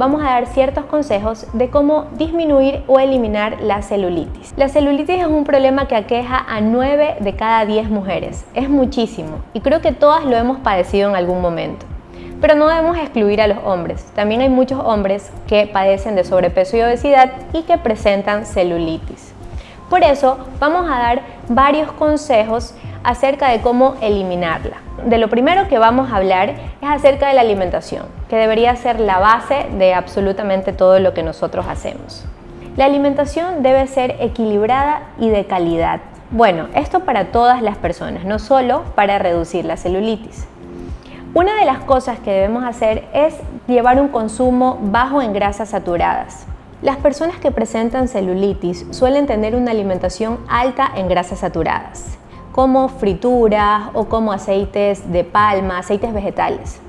vamos a dar ciertos consejos de cómo disminuir o eliminar la celulitis. La celulitis es un problema que aqueja a 9 de cada 10 mujeres. Es muchísimo y creo que todas lo hemos padecido en algún momento. Pero no debemos excluir a los hombres. También hay muchos hombres que padecen de sobrepeso y obesidad y que presentan celulitis. Por eso vamos a dar varios consejos acerca de cómo eliminarla. De lo primero que vamos a hablar es acerca de la alimentación, que debería ser la base de absolutamente todo lo que nosotros hacemos. La alimentación debe ser equilibrada y de calidad. Bueno, esto para todas las personas, no solo para reducir la celulitis. Una de las cosas que debemos hacer es llevar un consumo bajo en grasas saturadas. Las personas que presentan celulitis suelen tener una alimentación alta en grasas saturadas, como frituras o como aceites de palma, aceites vegetales.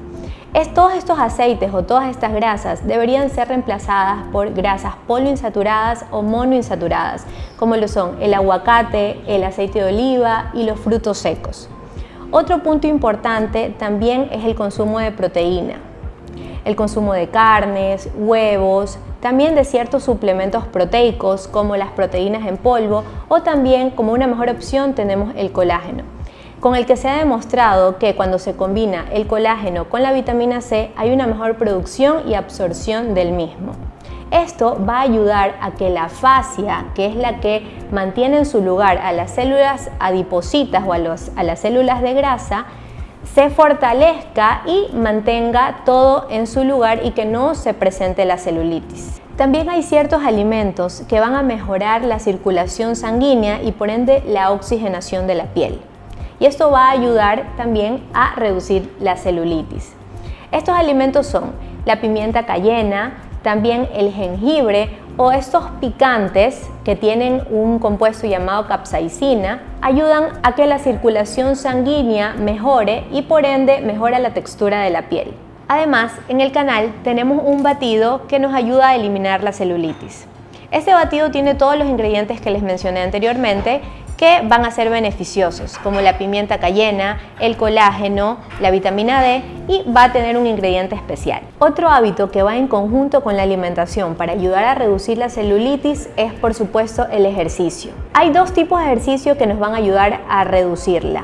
Es, todos estos aceites o todas estas grasas deberían ser reemplazadas por grasas poliinsaturadas o monoinsaturadas, como lo son el aguacate, el aceite de oliva y los frutos secos. Otro punto importante también es el consumo de proteína, el consumo de carnes, huevos, también de ciertos suplementos proteicos como las proteínas en polvo o también como una mejor opción tenemos el colágeno con el que se ha demostrado que cuando se combina el colágeno con la vitamina C hay una mejor producción y absorción del mismo. Esto va a ayudar a que la fascia, que es la que mantiene en su lugar a las células adipositas o a, a las células de grasa, se fortalezca y mantenga todo en su lugar y que no se presente la celulitis. También hay ciertos alimentos que van a mejorar la circulación sanguínea y por ende la oxigenación de la piel. Y esto va a ayudar también a reducir la celulitis. Estos alimentos son la pimienta cayena, también el jengibre o estos picantes que tienen un compuesto llamado capsaicina ayudan a que la circulación sanguínea mejore y por ende mejora la textura de la piel. Además, en el canal tenemos un batido que nos ayuda a eliminar la celulitis. Este batido tiene todos los ingredientes que les mencioné anteriormente que van a ser beneficiosos, como la pimienta cayena, el colágeno, la vitamina D y va a tener un ingrediente especial. Otro hábito que va en conjunto con la alimentación para ayudar a reducir la celulitis es por supuesto el ejercicio. Hay dos tipos de ejercicio que nos van a ayudar a reducirla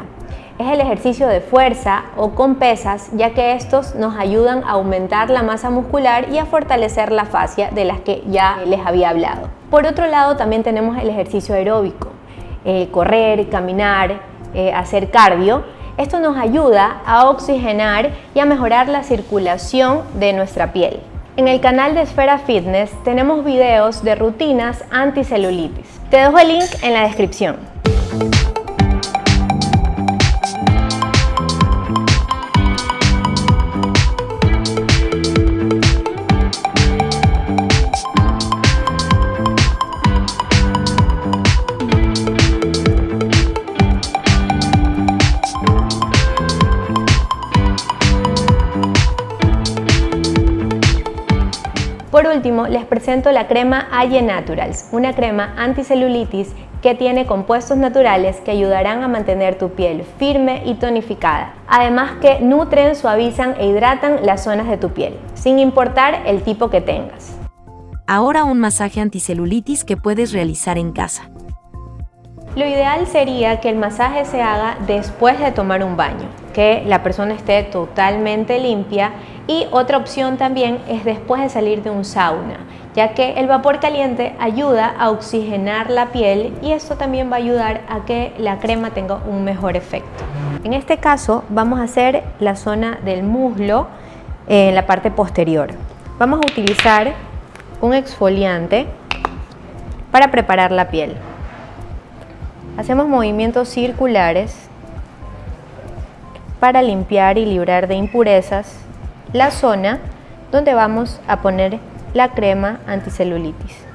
es el ejercicio de fuerza o con pesas, ya que estos nos ayudan a aumentar la masa muscular y a fortalecer la fascia de las que ya les había hablado. Por otro lado, también tenemos el ejercicio aeróbico. Eh, correr, caminar, eh, hacer cardio, esto nos ayuda a oxigenar y a mejorar la circulación de nuestra piel. En el canal de Esfera Fitness tenemos videos de rutinas anticelulitis. Te dejo el link en la descripción. Último, les presento la crema Aye Naturals, una crema anticelulitis que tiene compuestos naturales que ayudarán a mantener tu piel firme y tonificada. Además que nutren, suavizan e hidratan las zonas de tu piel, sin importar el tipo que tengas. Ahora un masaje anticelulitis que puedes realizar en casa. Lo ideal sería que el masaje se haga después de tomar un baño, que la persona esté totalmente limpia y otra opción también es después de salir de un sauna, ya que el vapor caliente ayuda a oxigenar la piel y esto también va a ayudar a que la crema tenga un mejor efecto. En este caso vamos a hacer la zona del muslo en la parte posterior. Vamos a utilizar un exfoliante para preparar la piel. Hacemos movimientos circulares para limpiar y librar de impurezas la zona donde vamos a poner la crema anticelulitis.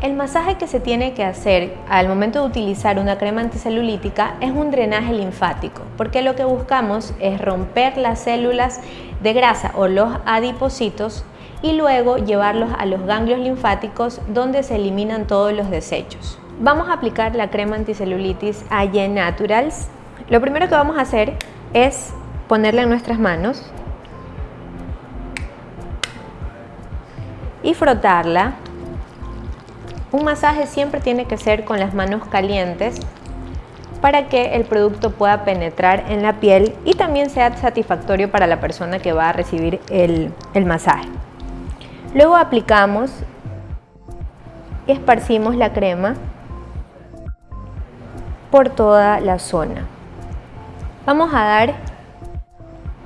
El masaje que se tiene que hacer al momento de utilizar una crema anticelulítica es un drenaje linfático, porque lo que buscamos es romper las células de grasa o los adipocitos y luego llevarlos a los ganglios linfáticos donde se eliminan todos los desechos. Vamos a aplicar la crema anticelulitis AYE Naturals. Lo primero que vamos a hacer es ponerla en nuestras manos y frotarla. Un masaje siempre tiene que ser con las manos calientes para que el producto pueda penetrar en la piel y también sea satisfactorio para la persona que va a recibir el, el masaje. Luego aplicamos y esparcimos la crema por toda la zona. Vamos a dar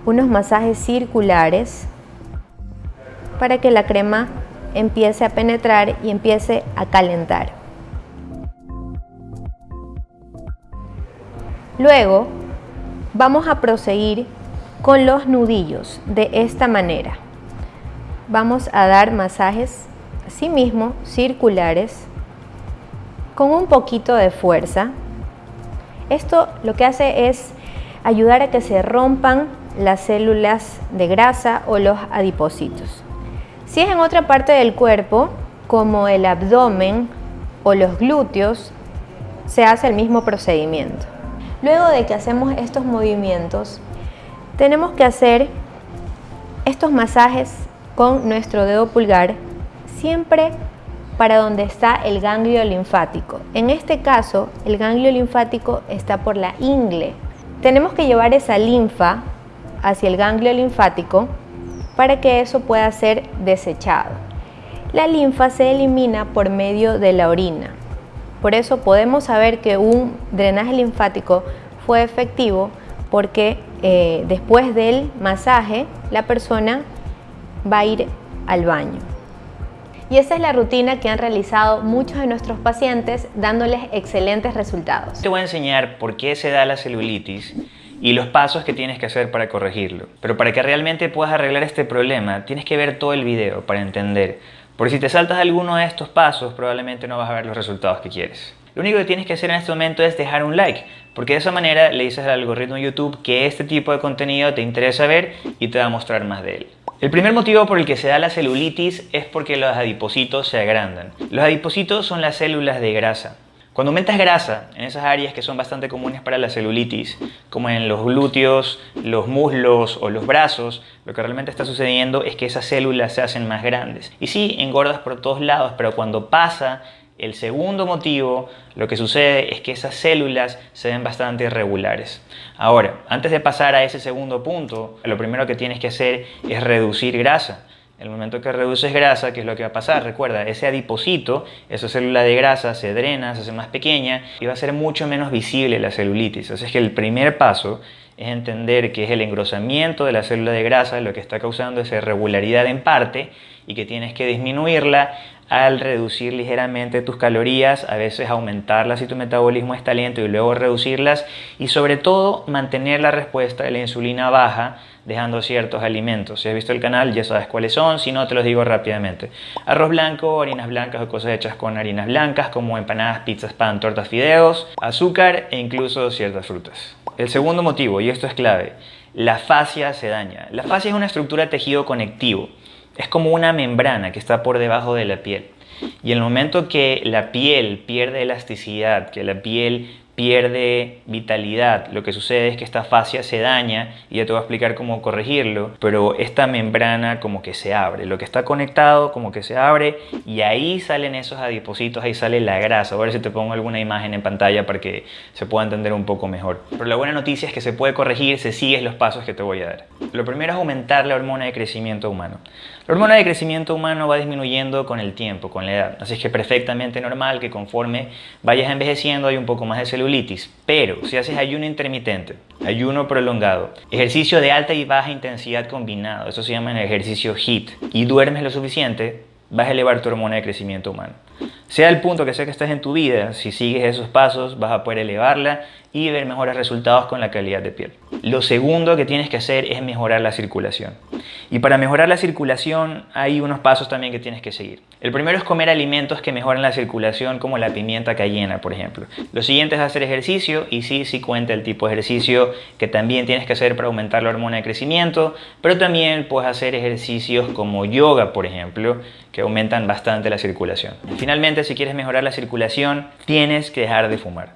unos masajes circulares para que la crema empiece a penetrar y empiece a calentar. Luego vamos a proseguir con los nudillos de esta manera. Vamos a dar masajes así mismo circulares con un poquito de fuerza. Esto lo que hace es ayudar a que se rompan las células de grasa o los adipocitos. Si es en otra parte del cuerpo, como el abdomen o los glúteos, se hace el mismo procedimiento. Luego de que hacemos estos movimientos, tenemos que hacer estos masajes con nuestro dedo pulgar siempre para donde está el ganglio linfático. En este caso, el ganglio linfático está por la ingle. Tenemos que llevar esa linfa hacia el ganglio linfático para que eso pueda ser desechado. La linfa se elimina por medio de la orina. Por eso podemos saber que un drenaje linfático fue efectivo porque eh, después del masaje la persona va a ir al baño. Y esa es la rutina que han realizado muchos de nuestros pacientes dándoles excelentes resultados. Te voy a enseñar por qué se da la celulitis y los pasos que tienes que hacer para corregirlo. Pero para que realmente puedas arreglar este problema, tienes que ver todo el video para entender. Porque si te saltas alguno de estos pasos, probablemente no vas a ver los resultados que quieres. Lo único que tienes que hacer en este momento es dejar un like, porque de esa manera le dices al algoritmo de YouTube que este tipo de contenido te interesa ver y te va a mostrar más de él. El primer motivo por el que se da la celulitis es porque los adipocitos se agrandan. Los adipocitos son las células de grasa. Cuando aumentas grasa en esas áreas que son bastante comunes para la celulitis, como en los glúteos, los muslos o los brazos, lo que realmente está sucediendo es que esas células se hacen más grandes. Y sí, engordas por todos lados, pero cuando pasa el segundo motivo, lo que sucede es que esas células se ven bastante irregulares. Ahora, antes de pasar a ese segundo punto, lo primero que tienes que hacer es reducir grasa. El momento que reduces grasa, ¿qué es lo que va a pasar? Recuerda, ese adipocito, esa célula de grasa se drena, se hace más pequeña y va a ser mucho menos visible la celulitis. Así es que el primer paso es entender que es el engrosamiento de la célula de grasa lo que está causando esa irregularidad en parte y que tienes que disminuirla al reducir ligeramente tus calorías, a veces aumentarlas si tu metabolismo está lento y luego reducirlas y sobre todo mantener la respuesta de la insulina baja dejando ciertos alimentos. Si has visto el canal ya sabes cuáles son, si no te los digo rápidamente. Arroz blanco, harinas blancas o cosas hechas con harinas blancas como empanadas, pizzas, pan, tortas, fideos, azúcar e incluso ciertas frutas. El segundo motivo, y esto es clave, la fascia se daña. La fascia es una estructura de tejido conectivo. Es como una membrana que está por debajo de la piel. Y el momento que la piel pierde elasticidad, que la piel pierde vitalidad. Lo que sucede es que esta fascia se daña y ya te voy a explicar cómo corregirlo, pero esta membrana como que se abre. Lo que está conectado como que se abre y ahí salen esos adipocitos, ahí sale la grasa. A ver si te pongo alguna imagen en pantalla para que se pueda entender un poco mejor. Pero la buena noticia es que se puede corregir si sigues los pasos que te voy a dar. Lo primero es aumentar la hormona de crecimiento humano. La hormona de crecimiento humano va disminuyendo con el tiempo, con la edad. Así es que perfectamente normal que conforme vayas envejeciendo hay un poco más de celulitis. Pero si haces ayuno intermitente, ayuno prolongado, ejercicio de alta y baja intensidad combinado, eso se llama el ejercicio HIIT, y duermes lo suficiente, vas a elevar tu hormona de crecimiento humano. Sea el punto que sea que estés en tu vida, si sigues esos pasos vas a poder elevarla y ver mejores resultados con la calidad de piel. Lo segundo que tienes que hacer es mejorar la circulación. Y para mejorar la circulación hay unos pasos también que tienes que seguir. El primero es comer alimentos que mejoran la circulación como la pimienta cayena, por ejemplo. Lo siguiente es hacer ejercicio y sí, sí cuenta el tipo de ejercicio que también tienes que hacer para aumentar la hormona de crecimiento, pero también puedes hacer ejercicios como yoga, por ejemplo, que aumentan bastante la circulación. Finalmente, si quieres mejorar la circulación, tienes que dejar de fumar.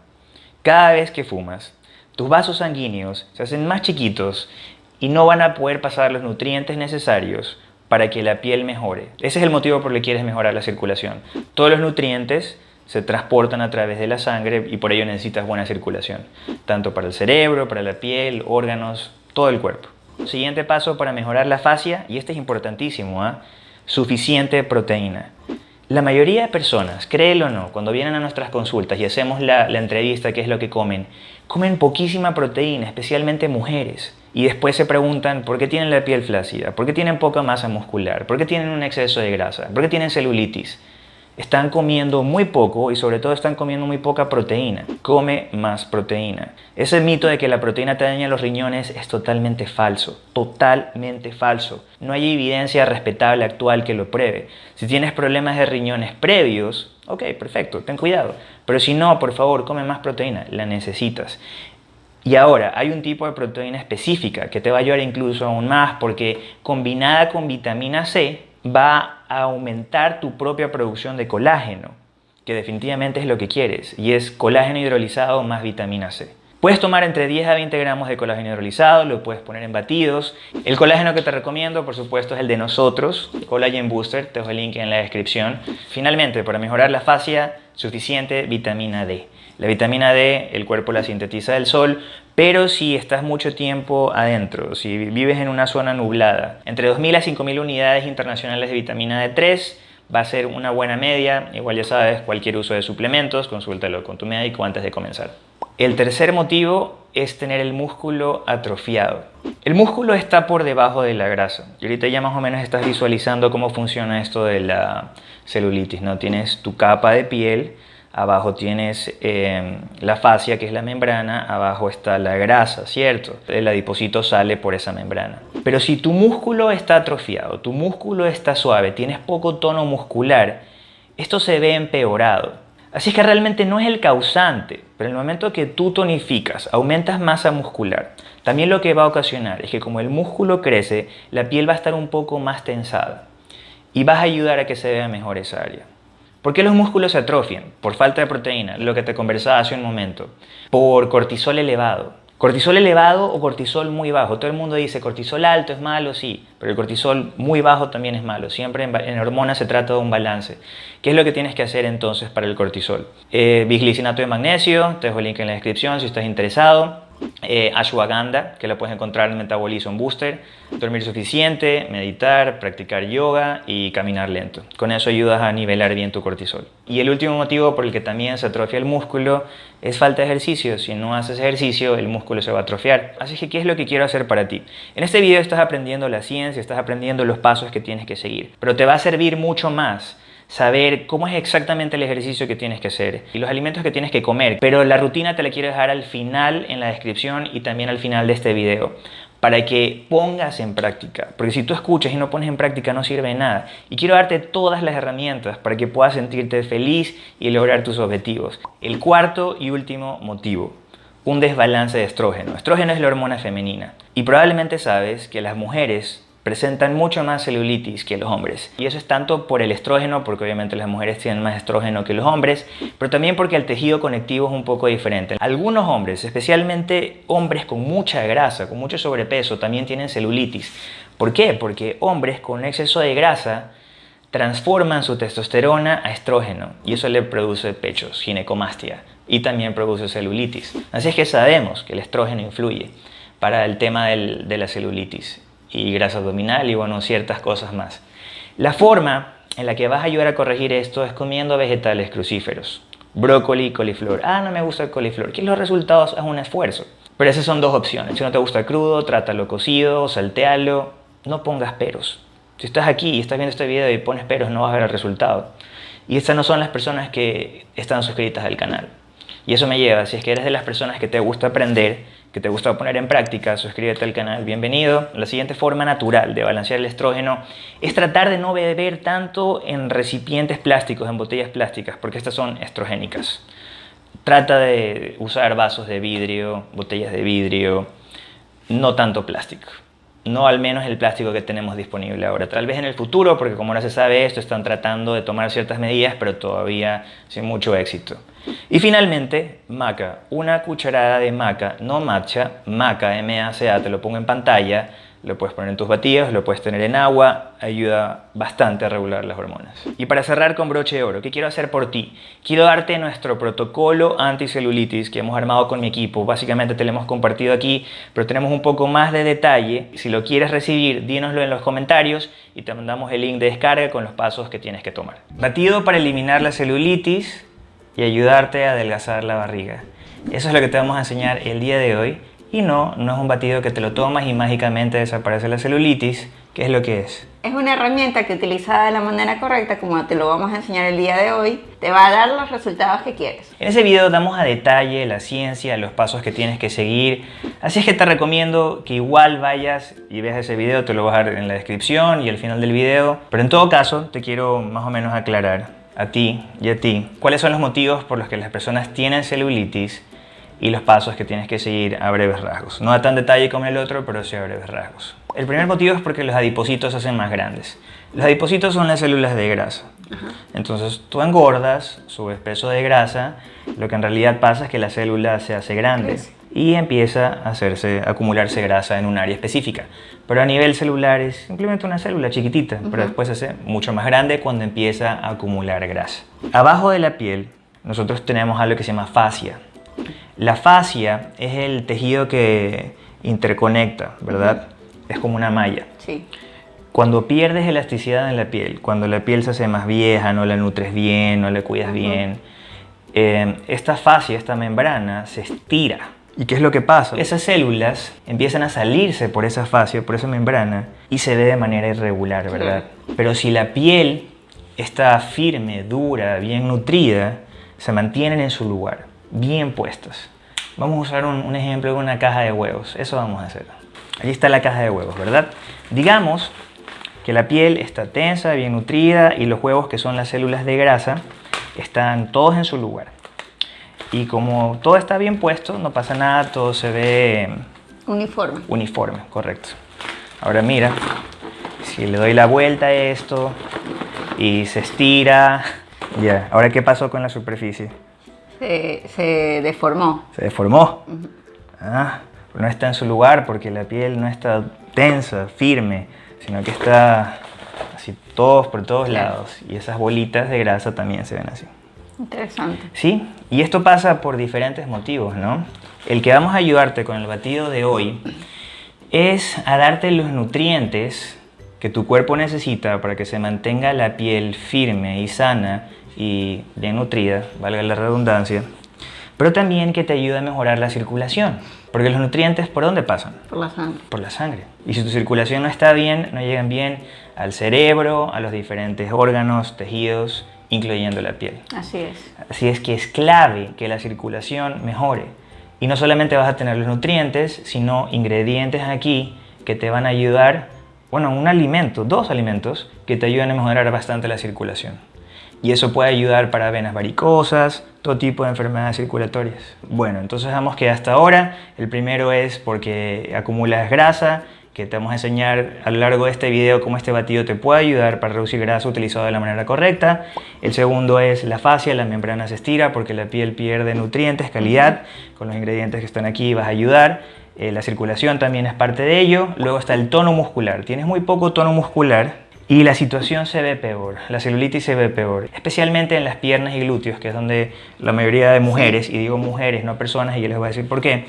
Cada vez que fumas, tus vasos sanguíneos se hacen más chiquitos y no van a poder pasar los nutrientes necesarios para que la piel mejore. Ese es el motivo por el que quieres mejorar la circulación. Todos los nutrientes se transportan a través de la sangre y por ello necesitas buena circulación, tanto para el cerebro, para la piel, órganos, todo el cuerpo. Siguiente paso para mejorar la fascia, y este es importantísimo, ¿ah? suficiente proteína. La mayoría de personas, créelo o no, cuando vienen a nuestras consultas y hacemos la, la entrevista, qué es lo que comen, comen poquísima proteína, especialmente mujeres. Y después se preguntan por qué tienen la piel flácida, por qué tienen poca masa muscular, por qué tienen un exceso de grasa, por qué tienen celulitis. Están comiendo muy poco y sobre todo están comiendo muy poca proteína. Come más proteína. Ese mito de que la proteína te daña los riñones es totalmente falso. Totalmente falso. No hay evidencia respetable actual que lo pruebe. Si tienes problemas de riñones previos, ok, perfecto, ten cuidado. Pero si no, por favor, come más proteína. La necesitas. Y ahora, hay un tipo de proteína específica que te va a ayudar incluso aún más porque combinada con vitamina C va a aumentar tu propia producción de colágeno, que definitivamente es lo que quieres, y es colágeno hidrolizado más vitamina C. Puedes tomar entre 10 a 20 gramos de colágeno hidrolizado, lo puedes poner en batidos. El colágeno que te recomiendo, por supuesto, es el de nosotros, Collagen Booster, te dejo el link en la descripción. Finalmente, para mejorar la fascia, suficiente vitamina D. La vitamina D, el cuerpo la sintetiza del sol, pero si estás mucho tiempo adentro, si vives en una zona nublada, entre 2.000 a 5.000 unidades internacionales de vitamina D3 va a ser una buena media. Igual ya sabes, cualquier uso de suplementos, consúltalo con tu médico antes de comenzar. El tercer motivo es tener el músculo atrofiado. El músculo está por debajo de la grasa. Y ahorita ya más o menos estás visualizando cómo funciona esto de la celulitis. ¿no? Tienes tu capa de piel, abajo tienes em, la fascia que es la membrana, abajo está la grasa, ¿cierto? El adipocito sale por esa membrana. Pero si tu músculo está atrofiado, tu músculo está suave, tienes poco tono muscular, esto se ve empeorado. Así es que realmente no es el causante, pero en el momento que tú tonificas, aumentas masa muscular, también lo que va a ocasionar es que como el músculo crece, la piel va a estar un poco más tensada y vas a ayudar a que se vea mejor esa área. ¿Por qué los músculos se atrofian? Por falta de proteína, lo que te conversaba hace un momento. Por cortisol elevado. Cortisol elevado o cortisol muy bajo. Todo el mundo dice cortisol alto es malo, sí, pero el cortisol muy bajo también es malo. Siempre en, hormonas se trata de un balance. ¿Qué es lo que tienes que hacer entonces para el cortisol? Eh, de magnesio, te dejo el link en la descripción si estás interesado eh, ashwagandha, que la puedes encontrar en Metabolism Booster, dormir suficiente, meditar, practicar yoga y caminar lento. Con eso ayudas a nivelar bien tu cortisol. Y el último motivo por el que también se atrofia el músculo es falta de ejercicio. Si no haces ejercicio, el músculo se va a atrofiar. Así que, ¿qué es lo que quiero hacer para ti? En este video estás aprendiendo la ciencia, estás aprendiendo los pasos que tienes que seguir, pero te va a servir mucho más saber cómo es exactamente el ejercicio que tienes que hacer y los alimentos que tienes que comer. Pero la rutina te la quiero dejar al final en la descripción y también al final de este video para que pongas en práctica. Porque si tú escuchas y no pones en práctica no sirve de nada. Y quiero darte todas las herramientas para que puedas sentirte feliz y lograr tus objetivos. El cuarto y último motivo. Un desbalance de estrógeno. Estrógeno es la hormona femenina. Y probablemente sabes que las mujeres presentan mucho más celulitis que los hombres. Y eso es tanto por el estrógeno, porque obviamente las mujeres tienen más estrógeno que los hombres, pero también porque el tejido conectivo es un poco diferente. Algunos hombres, especialmente hombres con mucha grasa, con mucho sobrepeso, también tienen celulitis. ¿Por qué? Porque hombres con exceso de grasa transforman su testosterona a estrógeno y eso le produce pechos, ginecomastia y también produce celulitis. Así es que sabemos que el estrógeno influye para el tema de la celulitis y grasa abdominal y bueno, ciertas cosas más. La forma en la que vas a ayudar a corregir esto es comiendo vegetales crucíferos, brócoli coliflor. Ah, no me gusta el coliflor. ¿Qué los resultados? Haz un esfuerzo. Pero esas son dos opciones. Si no te gusta crudo, trátalo cocido, saltealo, no pongas peros. Si estás aquí y estás viendo este video y pones peros, no vas a ver el resultado. Y estas no son las personas que están suscritas al canal. Y eso me lleva, si es que eres de las personas que te gusta aprender, que te gusta poner en práctica, suscríbete al canal, bienvenido. La siguiente forma natural de balancear el estrógeno es tratar de no beber tanto en recipientes plásticos, en botellas plásticas, porque estas son estrogénicas. Trata de usar vasos de vidrio, botellas de vidrio, no tanto plástico no al menos el plástico que tenemos disponible ahora. Tal vez en el futuro, porque como no se sabe esto, están tratando de tomar ciertas medidas, pero todavía sin mucho éxito. Y finalmente, maca. Una cucharada de maca, no matcha, maca, M-A-C-A, te lo pongo en pantalla, lo puedes poner en tus batidos, lo puedes tener en agua, ayuda bastante a regular las hormonas. Y para cerrar con broche de oro, ¿qué quiero hacer por ti? Quiero darte nuestro protocolo anticelulitis que hemos armado con mi equipo. Básicamente te lo hemos compartido aquí, pero tenemos un poco más de detalle. Si lo quieres recibir, dínoslo en los comentarios y te mandamos el link de descarga con los pasos que tienes que tomar. Batido para eliminar la celulitis y ayudarte a adelgazar la barriga. Eso es lo que te vamos a enseñar el día de hoy. Y no, no es un batido que te lo tomas y mágicamente desaparece la celulitis. ¿Qué es lo que es? Es una herramienta que utilizada de la manera correcta, como te lo vamos a enseñar el día de hoy, te va a dar los resultados que quieres. En ese video damos a detalle la ciencia, los pasos que tienes que seguir, así es que te recomiendo que igual vayas y veas ese video, te lo voy a dejar en la descripción y al final del video. Pero en todo caso, te quiero más o menos aclarar a ti y a ti cuáles son los motivos por los que las personas tienen celulitis y los pasos que tienes que seguir a breves rasgos. No a tan detalle como el otro, pero sí a breves rasgos. El primer motivo es porque los adipocitos se hacen más grandes. Los adipocitos son las células de grasa. Entonces tú engordas, subes peso de grasa, lo que en realidad pasa es que la célula se hace grande y empieza a hacerse, a acumularse grasa en un área específica. Pero a nivel celular es simplemente una célula chiquitita, pero después se hace mucho más grande cuando empieza a acumular grasa. Abajo de la piel nosotros tenemos algo que se llama fascia. La fascia es el tejido que interconecta, ¿verdad? Es como una malla. Sí. Cuando pierdes elasticidad en la piel, cuando la piel se hace más vieja, no la nutres bien, no la cuidas bien, eh, esta fascia, esta membrana, se estira. ¿Y qué es lo que pasa? Esas células empiezan a salirse por esa fascia, por esa membrana, y se ve de manera irregular, ¿verdad? Pero si la piel está firme, dura, bien nutrida, se mantienen en su lugar bien puestas. Vamos a usar un, ejemplo de una caja de huevos. Eso vamos a hacer. Ahí está la caja de huevos, ¿verdad? Digamos que la piel está tensa, bien nutrida y los huevos, que son las células de grasa, están todos en su lugar. Y como todo está bien puesto, no pasa nada, todo se ve... Uniforme. Uniforme, correcto. Ahora mira, si le doy la vuelta a esto y se estira, ya. Ahora, ¿qué pasó con la superficie? Se, deformó. Se deformó. Ah, no está en su lugar porque la piel no está tensa, firme, sino que está así todos por todos lados. Y esas bolitas de grasa también se ven así. Interesante. Sí, y esto pasa por diferentes motivos, ¿no? El que vamos a ayudarte con el batido de hoy es a darte los nutrientes que tu cuerpo necesita para que se mantenga la piel firme y sana y bien nutrida, valga la redundancia, pero también que te ayuda a mejorar la circulación. Porque los nutrientes, ¿por dónde pasan? Por la sangre. Por la sangre. Y si tu circulación no está bien, no llegan bien al cerebro, a los diferentes órganos, tejidos, incluyendo la piel. Así es. Así es que es clave que la circulación mejore. Y no solamente vas a tener los nutrientes, sino ingredientes aquí que te van a ayudar, bueno, un alimento, dos alimentos que te ayudan a mejorar bastante la circulación y eso puede ayudar para venas varicosas, todo tipo de enfermedades circulatorias. Bueno, entonces vamos que hasta ahora el primero es porque acumulas grasa, que te vamos a enseñar a lo largo de este video cómo este batido te puede ayudar para reducir grasa utilizado de la manera correcta. El segundo es la fascia, la membrana se estira porque la piel pierde nutrientes, calidad. Con los ingredientes que están aquí vas a ayudar. Eh, la circulación también es parte de ello. Luego está el tono muscular. Tienes muy poco tono muscular y la situación se ve peor, la celulitis se ve peor, especialmente en las piernas y glúteos, que es donde la mayoría de mujeres, y digo mujeres, no personas, y yo les voy a decir por qué,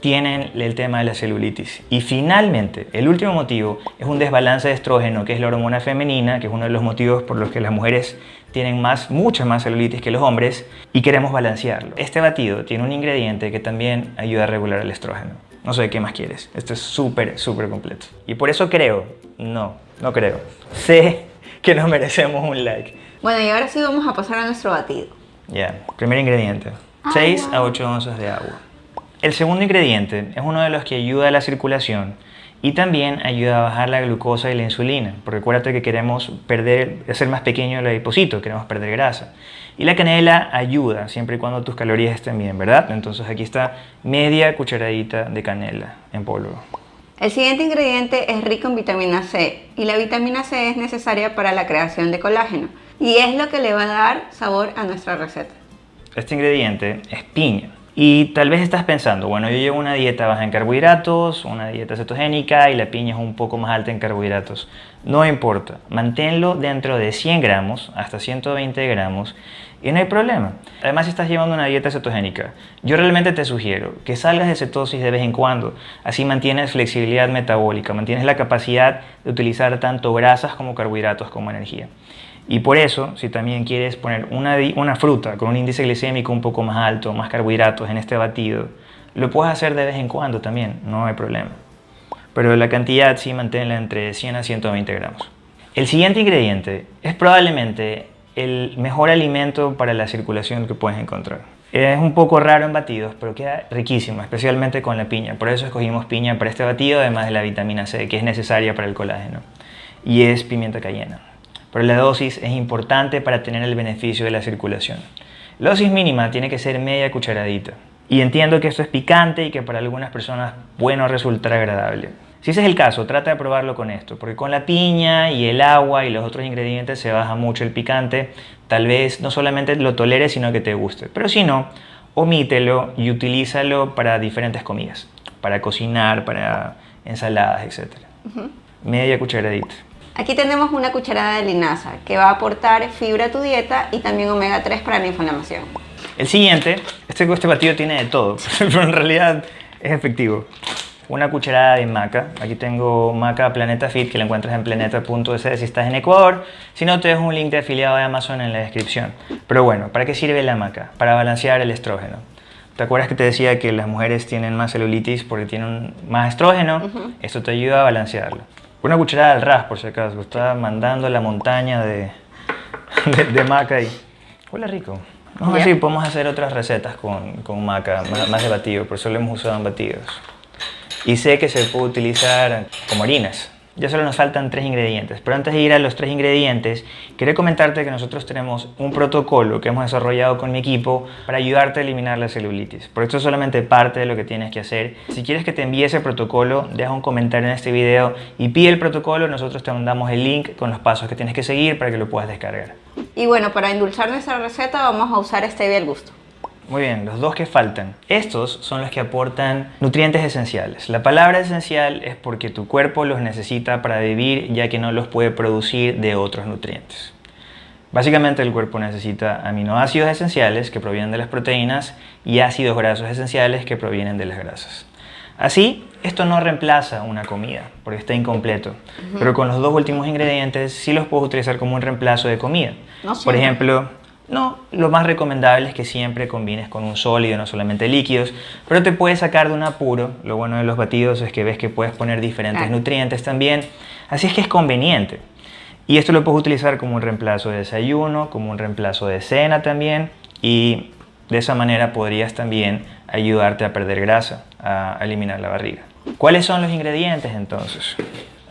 tienen el tema de la celulitis. Y finalmente, el último motivo es un desbalance de estrógeno, que es la hormona femenina, que es uno de los motivos por los que las mujeres tienen más, mucha más celulitis que los hombres, y queremos balancearlo. Este batido tiene un ingrediente que también ayuda a regular el estrógeno. No sé qué más quieres. Esto es súper, súper completo. Y por eso creo, no, no creo. Sé que nos merecemos un like. Bueno, y ahora sí vamos a pasar a nuestro batido. Ya, primer ingrediente. 6 a 8 onzas de agua. El segundo ingrediente es uno de los que ayuda a la circulación y también ayuda a bajar la glucosa y la insulina, porque acuérdate que queremos perder, hacer más pequeño el adipocito, queremos perder grasa. Y la canela ayuda, siempre y cuando tus calorías estén bien, ¿verdad? Entonces aquí está media cucharadita de canela en polvo. El siguiente ingrediente es rico en vitamina C y la vitamina C es necesaria para la creación de colágeno y es lo que le va a dar sabor a nuestra receta. Este ingrediente es piña. Y tal vez estás pensando, bueno, yo llevo una dieta baja en carbohidratos, una dieta cetogénica y la piña es un poco más alta en carbohidratos. No importa, manténlo dentro de 100 gramos hasta 120 gramos y no hay problema. Además, si estás llevando una dieta cetogénica, yo realmente te sugiero que salgas de cetosis de vez en cuando. Así mantienes flexibilidad metabólica, mantienes la capacidad de utilizar tanto grasas como carbohidratos como energía. Y por eso, si también quieres poner una, una fruta con un índice glicémico un poco más alto, más carbohidratos en este batido, lo puedes hacer de vez en cuando también, no hay problema. Pero la cantidad sí manténla entre 100 a 120 gramos. El siguiente ingrediente es probablemente el mejor alimento para la circulación que puedes encontrar. Es un poco raro en batidos, pero queda riquísimo, especialmente con la piña. Por eso escogimos piña para este batido, además de la vitamina C, que es necesaria para el colágeno. Y es pimienta cayena pero la dosis es importante para tener el beneficio de la circulación. La dosis mínima tiene que ser media cucharadita. Y entiendo que esto es picante y que para algunas personas bueno resultar agradable. Si ese es el caso, trata de probarlo con esto, porque con la piña y el agua y los otros ingredientes se baja mucho el picante. Tal vez no solamente lo toleres, sino que te guste. Pero si no, omítelo y utilízalo para diferentes comidas, para cocinar, para ensaladas, etc. Media cucharadita. Aquí tenemos una cucharada de linaza que va a aportar fibra a tu dieta y también omega 3 para la inflamación. El siguiente, este, este batido tiene de todo, pero en realidad es efectivo. Una cucharada de maca. Aquí tengo maca Planeta Fit que la encuentras en planeta.es si estás en Ecuador. Si no, te dejo un link de afiliado de Amazon en la descripción. Pero bueno, ¿para qué sirve la maca? Para balancear el estrógeno. ¿Te acuerdas que te decía que las mujeres tienen más celulitis porque tienen más estrógeno? Esto te ayuda a balancearlo. Una cucharada al ras, por si acaso. Estaba mandando la montaña de, de, maca y... Huele rico. Vamos a ver si podemos hacer otras recetas con, con maca, más, más de batido, por eso lo hemos usado en batidos. Y sé que se puede utilizar como harinas. Ya solo nos faltan tres ingredientes, pero antes de ir a los tres ingredientes, quería comentarte que nosotros tenemos un protocolo que hemos desarrollado con mi equipo para ayudarte a eliminar la celulitis. Por esto es solamente parte de lo que tienes que hacer. Si quieres que te envíe ese protocolo, deja un comentario en este video y pide el protocolo, nosotros te mandamos el link con los pasos que tienes que seguir para que lo puedas descargar. Y bueno, para endulzar nuestra receta vamos a usar stevia al gusto. Muy bien, los dos que faltan. Estos son los que aportan nutrientes esenciales. La palabra esencial es porque tu cuerpo los necesita para vivir ya que no los puede producir de otros nutrientes. Básicamente el cuerpo necesita aminoácidos esenciales que provienen de las proteínas y ácidos grasos esenciales que provienen de las grasas. Así, esto no reemplaza una comida, porque está incompleto. Pero con los dos últimos ingredientes sí los puedes utilizar como un reemplazo de comida. Por ejemplo, no, lo más recomendable es que siempre combines con un sólido, no solamente líquidos, pero te puedes sacar de un apuro. Lo bueno de los batidos es que ves que puedes poner diferentes nutrientes también, así es que es conveniente. Y esto lo puedes utilizar como un reemplazo de desayuno, como un reemplazo de cena también, y de esa manera podrías también ayudarte a perder grasa, a eliminar la barriga. ¿Cuáles son los ingredientes entonces?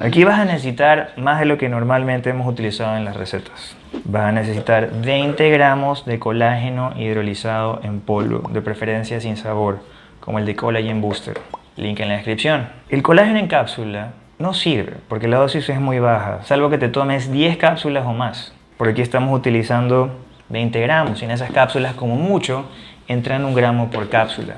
Aquí vas a necesitar más de lo que normalmente hemos utilizado en las recetas. Vas a necesitar 20 gramos de colágeno hidrolizado en polvo, de preferencia sin sabor, como el de Collagen Booster. Link en la descripción. El colágeno en cápsula no sirve porque la dosis es muy baja, salvo que te tomes 10 cápsulas o más. Por aquí estamos utilizando 20 gramos y en esas cápsulas como mucho entran un gramo por cápsula.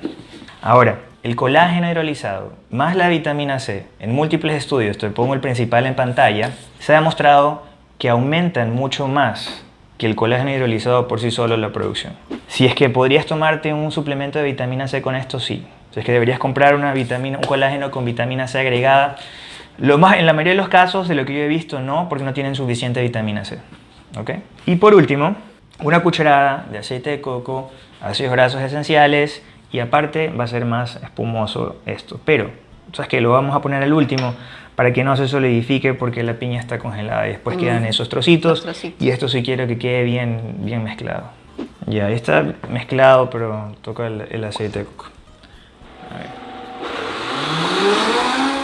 Ahora, el colágeno hidrolizado más la vitamina C, en múltiples estudios, te pongo el principal en pantalla, se ha demostrado que aumentan mucho más que el colágeno hidrolizado por sí solo la producción. Si es que podrías tomarte un suplemento de vitamina C con esto, sí. Si es que deberías comprar una vitamina, un colágeno con vitamina C agregada, lo más, en la mayoría de los casos, de lo que yo he visto, no, porque no tienen suficiente vitamina C. ¿Okay? Y por último, una cucharada de aceite de coco, ácidos grasos esenciales y aparte va a ser más espumoso esto. Pero, sabes que lo vamos a poner al último para que no se solidifique porque la piña está congelada y después quedan esos trocitos, y esto sí quiero que quede bien, bien mezclado. Ya, está mezclado, pero toca el, aceite de coco.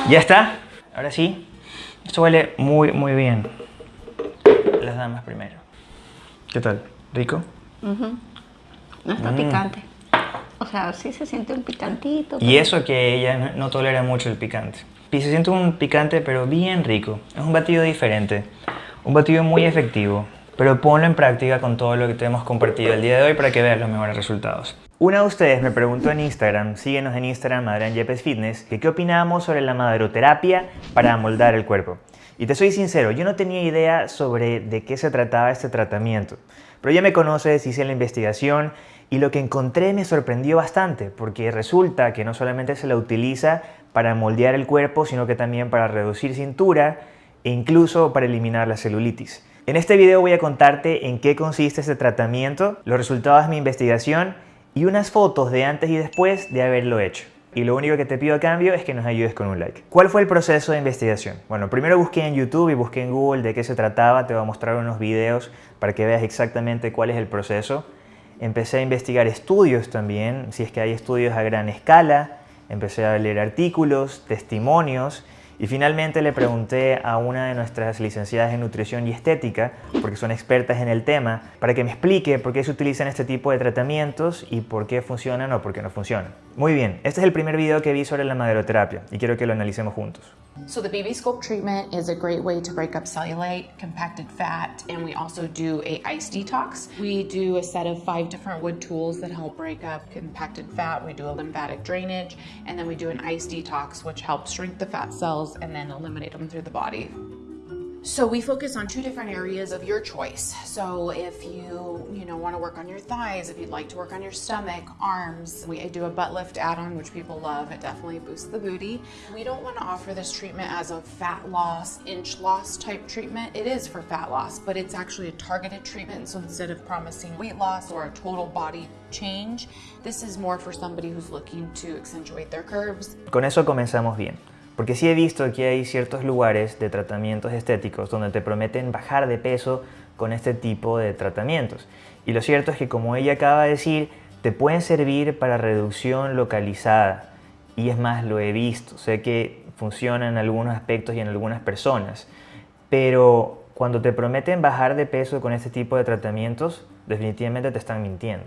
Ya está, ahora sí. Esto huele muy, muy bien. Las damas primero. ¿Qué tal? ¿Rico? No está picante. O sea, sí se siente un picantito. Y eso que ella no tolera mucho el picante. Y se siente un picante pero bien rico. Es un batido diferente, un batido muy efectivo. Pero ponlo en práctica con todo lo que te hemos compartido el día de hoy para que veas los mejores resultados. Una de ustedes me preguntó en Instagram, síguenos en Instagram, Adrián Yepes Fitness, que qué opinamos sobre la maderoterapia para amoldar el cuerpo. Y te soy sincero, yo no tenía idea sobre de qué se trataba este tratamiento. Pero ya me conoces, hice la investigación y lo que encontré me sorprendió bastante, porque resulta que no solamente se la utiliza para moldear el cuerpo, sino que también para reducir cintura e incluso para eliminar la celulitis. En este video voy a contarte en qué consiste este tratamiento, los resultados de mi investigación y unas fotos de antes y después de haberlo hecho. Y lo único que te pido a cambio es que nos ayudes con un like. ¿Cuál fue el proceso de investigación? Bueno, primero busqué en YouTube y busqué en Google de qué se trataba. Te voy a mostrar unos videos para que veas exactamente cuál es el proceso. Empecé a investigar estudios también, si es que hay estudios a gran escala. Empecé a leer artículos, testimonios y finalmente le pregunté a una de nuestras licenciadas en nutrición y estética, porque son expertas en el tema, para que me explique por qué se utilizan este tipo de tratamientos y por qué funcionan o por qué no funcionan. Muy bien, este es el primer video que vi sobre la maderoterapia y quiero que lo analicemos juntos. So the BB Sculpt treatment is a great way to break up cellulite, compacted fat, and we also do a ice detox. We do a set of five different wood tools that help break up compacted fat. We do a lymphatic drainage, and then we do an ice detox, which helps shrink the fat cells and then eliminate them through the body. So we focus on two different areas of your choice. So if you, you know, want to work on your thighs, if you'd like to work on your stomach, arms, we do a butt lift add-on, which people love. It definitely boosts the booty. We don't want to offer this treatment as a fat loss, inch loss type treatment. It is for fat loss, but it's actually a targeted treatment. So instead of promising weight loss or a total body change, this is more for somebody who's looking to accentuate their curves. Con eso comenzamos bien. Porque sí he visto que hay ciertos lugares de tratamientos estéticos donde te prometen bajar de peso con este tipo de tratamientos. Y lo cierto es que como ella acaba de decir, te pueden servir para reducción localizada. Y es más, lo he visto. Sé que funciona en algunos aspectos y en algunas personas. Pero cuando te prometen bajar de peso con este tipo de tratamientos, definitivamente te están mintiendo.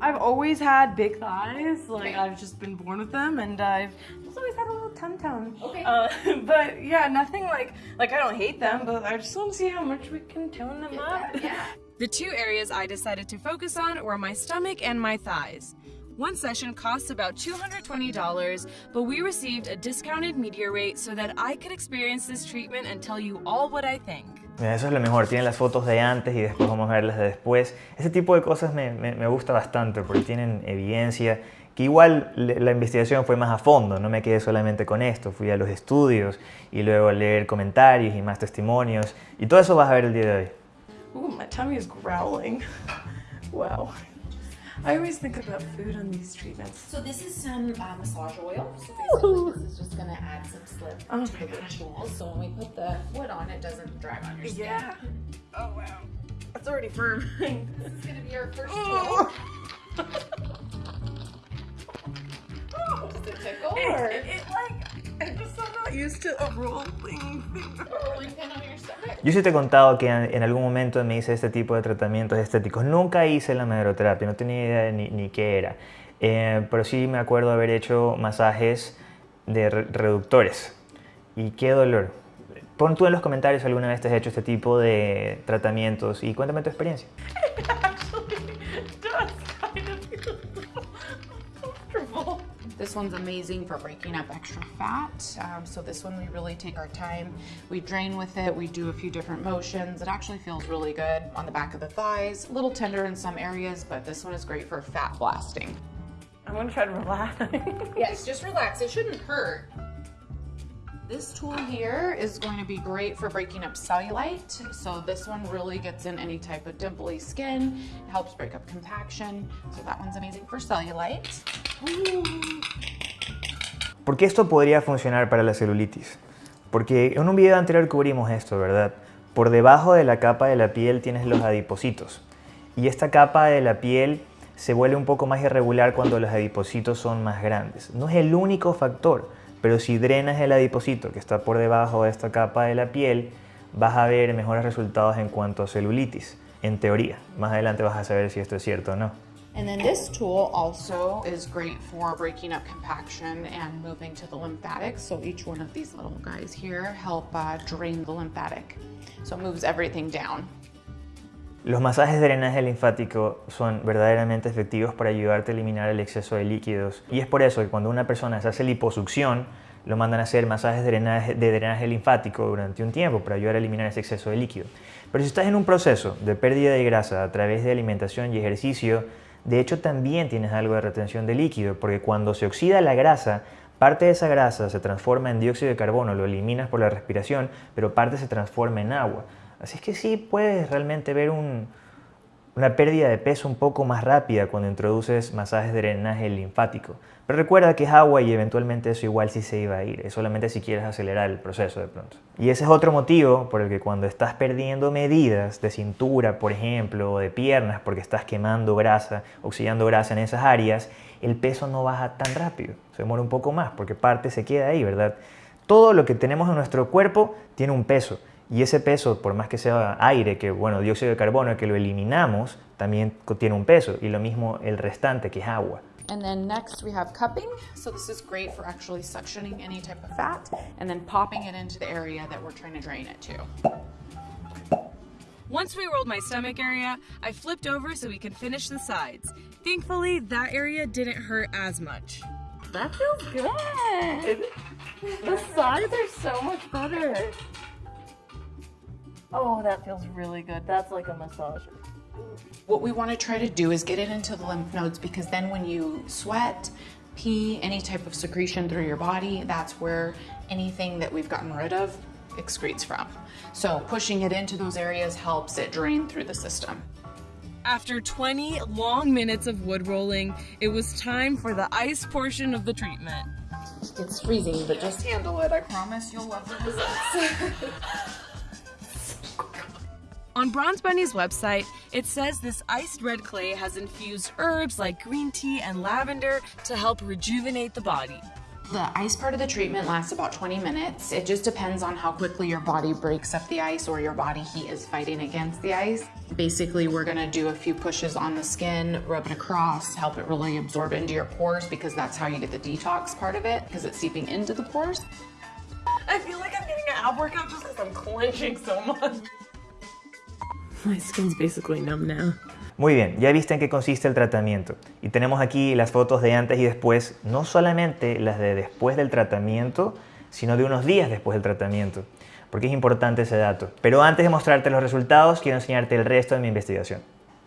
I've always had big thighs. Like I've just been born with them, and I've always had a little tum tum. Okay. Uh, but yeah, nothing like like I don't hate them, but I just want to see how much we can tone them up. Yeah. The two areas I decided to focus on were my stomach and my thighs. One session costs about $220, but we received a discounted media rate so that I could experience this treatment and tell you all what I think. Eso es lo mejor, tienen las fotos de antes y después vamos a ver las de después. Ese tipo de cosas me, me, gusta bastante porque tienen evidencia, que igual la investigación fue más a fondo, no me quedé solamente con esto, fui a los estudios y luego a leer comentarios y más testimonios y todo eso vas a ver el día de hoy. Ooh, my tummy is growling. wow. I always think about food on these treatments. So this is some uh, massage oil. So this is just going to add some slip Oh to my the gosh. tools. So when we put the foot on, it doesn't drag on your skin. Yeah. Oh wow. That's already firm. This is going to be our first Oh. tool. Does it tickle it, or it, it, like Yo sí te he contado que en algún momento me hice este tipo de tratamientos estéticos. Nunca hice la maderoterapia, no tenía idea ni, ni qué era. Eh, pero sí me acuerdo haber hecho masajes de re- reductores. Y qué dolor. Pon tú en los comentarios alguna vez te has hecho este tipo de tratamientos y cuéntame tu experiencia. This one's amazing for breaking up extra fat. Um, so this one we really take our time. We drain with it. We do a few different motions. It actually feels really good on the back of the thighs. A little tender in some areas, but this one is great for fat blasting. I'm gonna try to relax. Yes, just relax. It shouldn't hurt. This tool here is going to be great for breaking up cellulite. So this one really gets in any type of dimply skin, It helps break up compaction. So that one's amazing for cellulite. ¿Por qué esto podría funcionar para la celulitis? Porque en un video anterior cubrimos esto, ¿verdad? Por debajo de la capa de la piel tienes los adipocitos. Y esta capa de la piel se vuelve un poco más irregular cuando los adipocitos son más grandes. No es el único factor, pero si drenas el adipocito que está por debajo de esta capa de la piel, vas a ver mejores resultados en cuanto a celulitis, en teoría. Más adelante vas a saber si esto es cierto o no. And then this tool also is great for breaking up compaction and moving to the lymphatics. So each one of these little guys here help uh, drain the lymphatic. So it moves everything down. Los masajes de drenaje linfático son verdaderamente efectivos para ayudarte a eliminar el exceso de líquidos y es por eso que cuando una persona se hace liposucción lo mandan a hacer masajes de drenaje, de drenaje linfático durante un tiempo para ayudar a eliminar ese exceso de líquido. Pero si estás en un proceso de pérdida de grasa a través de alimentación y ejercicio, de hecho también tienes algo de retención de líquido porque cuando se oxida la grasa Parte de esa grasa se transforma en dióxido de carbono, lo eliminas por la respiración, pero parte se transforma en agua. Así es que sí puedes realmente ver una pérdida de peso un poco más rápida cuando introduces masajes de drenaje linfático. Pero recuerda que es agua y eventualmente eso igual sí se iba a ir, es solamente si quieres acelerar el proceso de pronto. Y ese es otro motivo por el que cuando estás perdiendo medidas de cintura, por ejemplo, o de piernas, porque estás quemando grasa, oxidando grasa en esas áreas, el peso no baja tan rápido, se demora un poco más porque parte se queda ahí, ¿verdad? Todo lo que tenemos en nuestro cuerpo tiene un peso y ese peso, por más que sea aire, que bueno, dióxido de carbono, que lo eliminamos, también tiene un peso y lo mismo el restante que es agua. And then next we have cupping. So this is great for actually suctioning any type of fat and then popping it into the area that we're trying to drain it to. Once we rolled my stomach area, I flipped over so we could finish the sides. Thankfully, that area didn't hurt as much. That feels good. The sides are so much better. Oh, that feels really good. That's like a massage. What we want to try to do is get it into the lymph nodes because then when you sweat, pee, any type of secretion through your body, that's where anything that we've gotten rid of excretes from. So pushing it into those areas helps it drain through the system. After 20 long minutes of wood rolling, it was time for the ice portion of the treatment. It's freezing, but just handle it. I promise you'll love the results. On Bronze Bunny's website, it says this iced red clay has infused herbs like green tea and lavender to help rejuvenate the body. The ice part of the treatment lasts about 20 minutes. It just depends on how quickly your body breaks up the ice or your body heat is fighting against the ice. Basically, we're gonna do a few pushes on the skin, rub it across, help it really absorb into your pores because that's how you get the detox part of it because it's seeping into the pores. I feel like I'm getting an ab workout just because I'm clenching so much. My skin's basically numb now. Muy bien, ya viste en qué consiste el tratamiento. Y tenemos aquí las fotos de antes y después, no solamente las de después del tratamiento, sino de unos días después del tratamiento, porque es importante ese dato. Pero antes de mostrarte los resultados, quiero enseñarte el resto de mi investigación.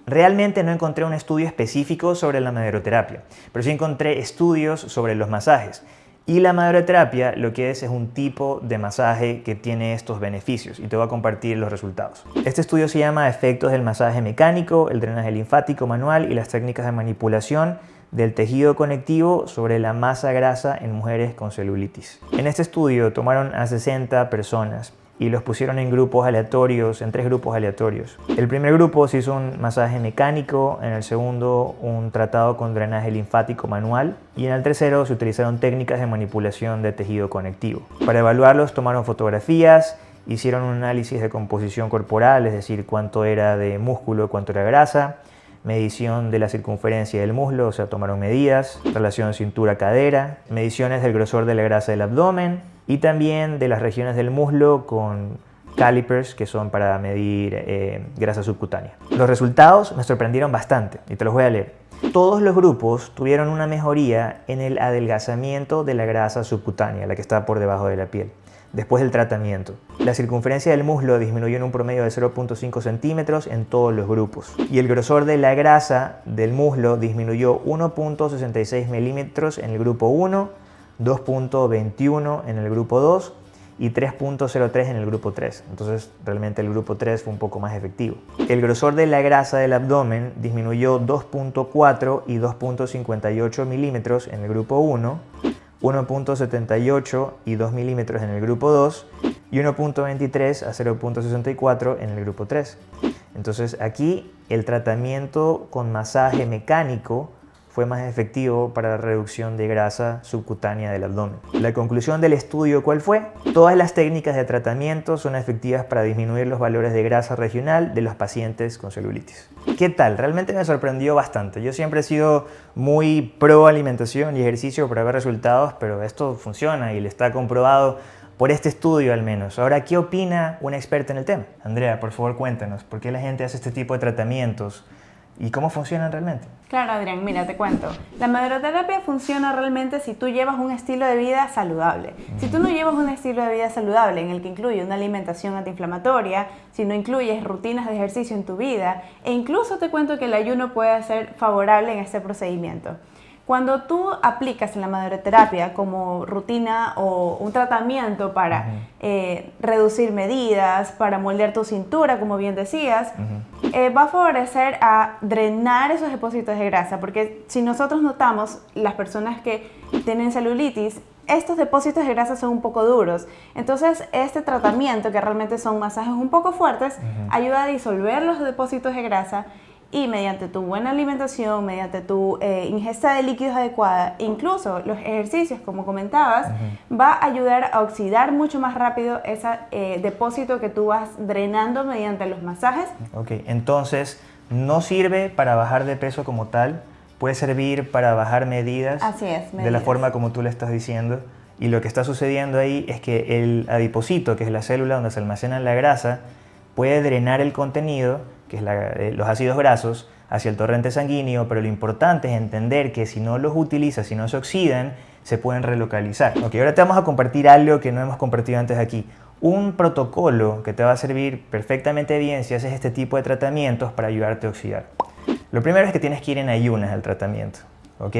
Realmente no encontré un estudio específico sobre la maderoterapia, pero sí encontré estudios sobre los masajes. Y la maderoterapia lo que es es un tipo de masaje que tiene estos beneficios y te voy a compartir los resultados. Este estudio se llama Efectos del masaje mecánico, el drenaje linfático manual y las técnicas de manipulación del tejido conectivo sobre la masa grasa en mujeres con celulitis. En este estudio tomaron a 60 personas y los pusieron en grupos aleatorios, en tres grupos aleatorios. El primer grupo se hizo un masaje mecánico, en el segundo un tratado con drenaje linfático manual y en el tercero se utilizaron técnicas de manipulación de tejido conectivo. Para evaluarlos tomaron fotografías, hicieron un análisis de composición corporal, es decir, cuánto era de músculo, cuánto era grasa, medición de la circunferencia del muslo, o sea, tomaron medidas, relación cintura-cadera, mediciones del grosor de la grasa del abdomen y también de las regiones del muslo con calipers que son para medir eh, grasa subcutánea. Los resultados me sorprendieron bastante y te los voy a leer. Todos los grupos tuvieron una mejoría en el adelgazamiento de la grasa subcutánea, la que está por debajo de la piel después del tratamiento. La circunferencia del muslo disminuyó en un promedio de 0.5 centímetros en todos los grupos y el grosor de la grasa del muslo disminuyó 1.66 milímetros en el grupo 1, 2.21 en el grupo 2 y 3.03 en el grupo 3. Entonces realmente el grupo 3 fue un poco más efectivo. El grosor de la grasa del abdomen disminuyó 2.4 y 2.58 milímetros en el grupo 1 1.78 y 2 milímetros en el grupo 2 y 1.23 a 0.64 en el grupo 3. Entonces aquí el tratamiento con masaje mecánico fue más efectivo para la reducción de grasa subcutánea del abdomen. La conclusión del estudio, ¿cuál fue? Todas las técnicas de tratamiento son efectivas para disminuir los valores de grasa regional de los pacientes con celulitis. ¿Qué tal? Realmente me sorprendió bastante. Yo siempre he sido muy pro alimentación y ejercicio para ver resultados, pero esto funciona y le está comprobado por este estudio al menos. Ahora, ¿qué opina una experta en el tema? Andrea, por favor cuéntanos, ¿por qué la gente hace este tipo de tratamientos y cómo funcionan realmente? Claro, Adrián, mira, te cuento. La maderoterapia funciona realmente si tú llevas un estilo de vida saludable. Si tú no llevas un estilo de vida saludable en el que incluye una alimentación antiinflamatoria, si no incluyes rutinas de ejercicio en tu vida, e incluso te cuento que el ayuno puede ser favorable en este procedimiento. Cuando tú aplicas la maderoterapia como rutina o un tratamiento para eh, reducir medidas, para moldear tu cintura, como bien decías, eh, va a favorecer a drenar esos depósitos de grasa, porque si nosotros notamos las personas que tienen celulitis, estos depósitos de grasa son un poco duros. Entonces, este tratamiento, que realmente son masajes un poco fuertes, ayuda a disolver los depósitos de grasa y mediante tu buena alimentación, mediante tu eh, ingesta de líquidos adecuada, incluso los ejercicios, como comentabas, va a ayudar a oxidar mucho más rápido ese eh, depósito que tú vas drenando mediante los masajes. Ok, entonces no sirve para bajar de peso como tal, puede servir para bajar medidas, Así es, de la forma como tú le estás diciendo. Y lo que está sucediendo ahí es que el adiposito, que es la célula donde se almacena la grasa, puede drenar el contenido que es eh, los ácidos grasos, hacia el torrente sanguíneo, pero lo importante es entender que si no los utilizas, si no se oxidan, se pueden relocalizar. Ok, ahora te vamos a compartir algo que no hemos compartido antes aquí. Un protocolo que te va a servir perfectamente bien si haces este tipo de tratamientos para ayudarte a oxidar. Lo primero es que tienes que ir en ayunas al tratamiento, ¿ok?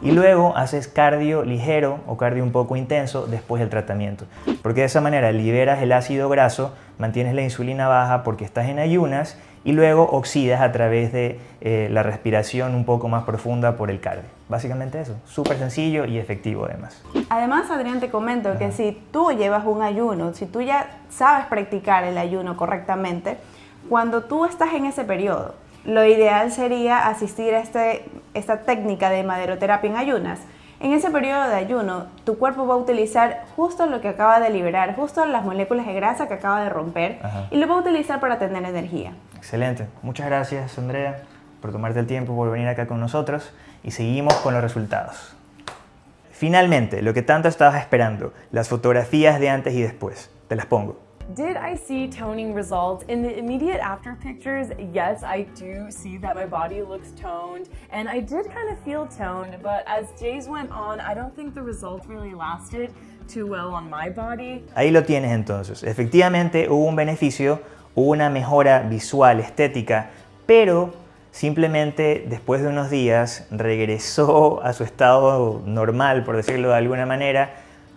Y luego haces cardio ligero o cardio un poco intenso después del tratamiento. Porque de esa manera liberas el ácido graso, mantienes la insulina baja porque estás en ayunas y luego oxidas a través de eh, la respiración un poco más profunda por el cardio. Básicamente eso, súper sencillo y efectivo además. Además, Adrián, te comento que si tú llevas un ayuno, si tú ya sabes practicar el ayuno correctamente, cuando tú estás en ese periodo, lo ideal sería asistir a este, esta técnica de maderoterapia en ayunas, en ese periodo de ayuno, tu cuerpo va a utilizar justo lo que acaba de liberar, justo las moléculas de grasa que acaba de romper y lo va a utilizar para tener energía. Excelente. Muchas gracias, Andrea, por tomarte el tiempo, por venir acá con nosotros y seguimos con los resultados. Finalmente, lo que tanto estabas esperando, las fotografías de antes y después. Te las pongo. Did I see toning results? In the immediate after pictures, yes, I do see that my body looks toned and I did kind of feel toned, but as days went on, I don't think the results really lasted too well on my body. Ahí lo tienes entonces. Efectivamente hubo un beneficio, hubo una mejora visual, estética, pero simplemente después de unos días regresó a su estado normal, por decirlo de alguna manera,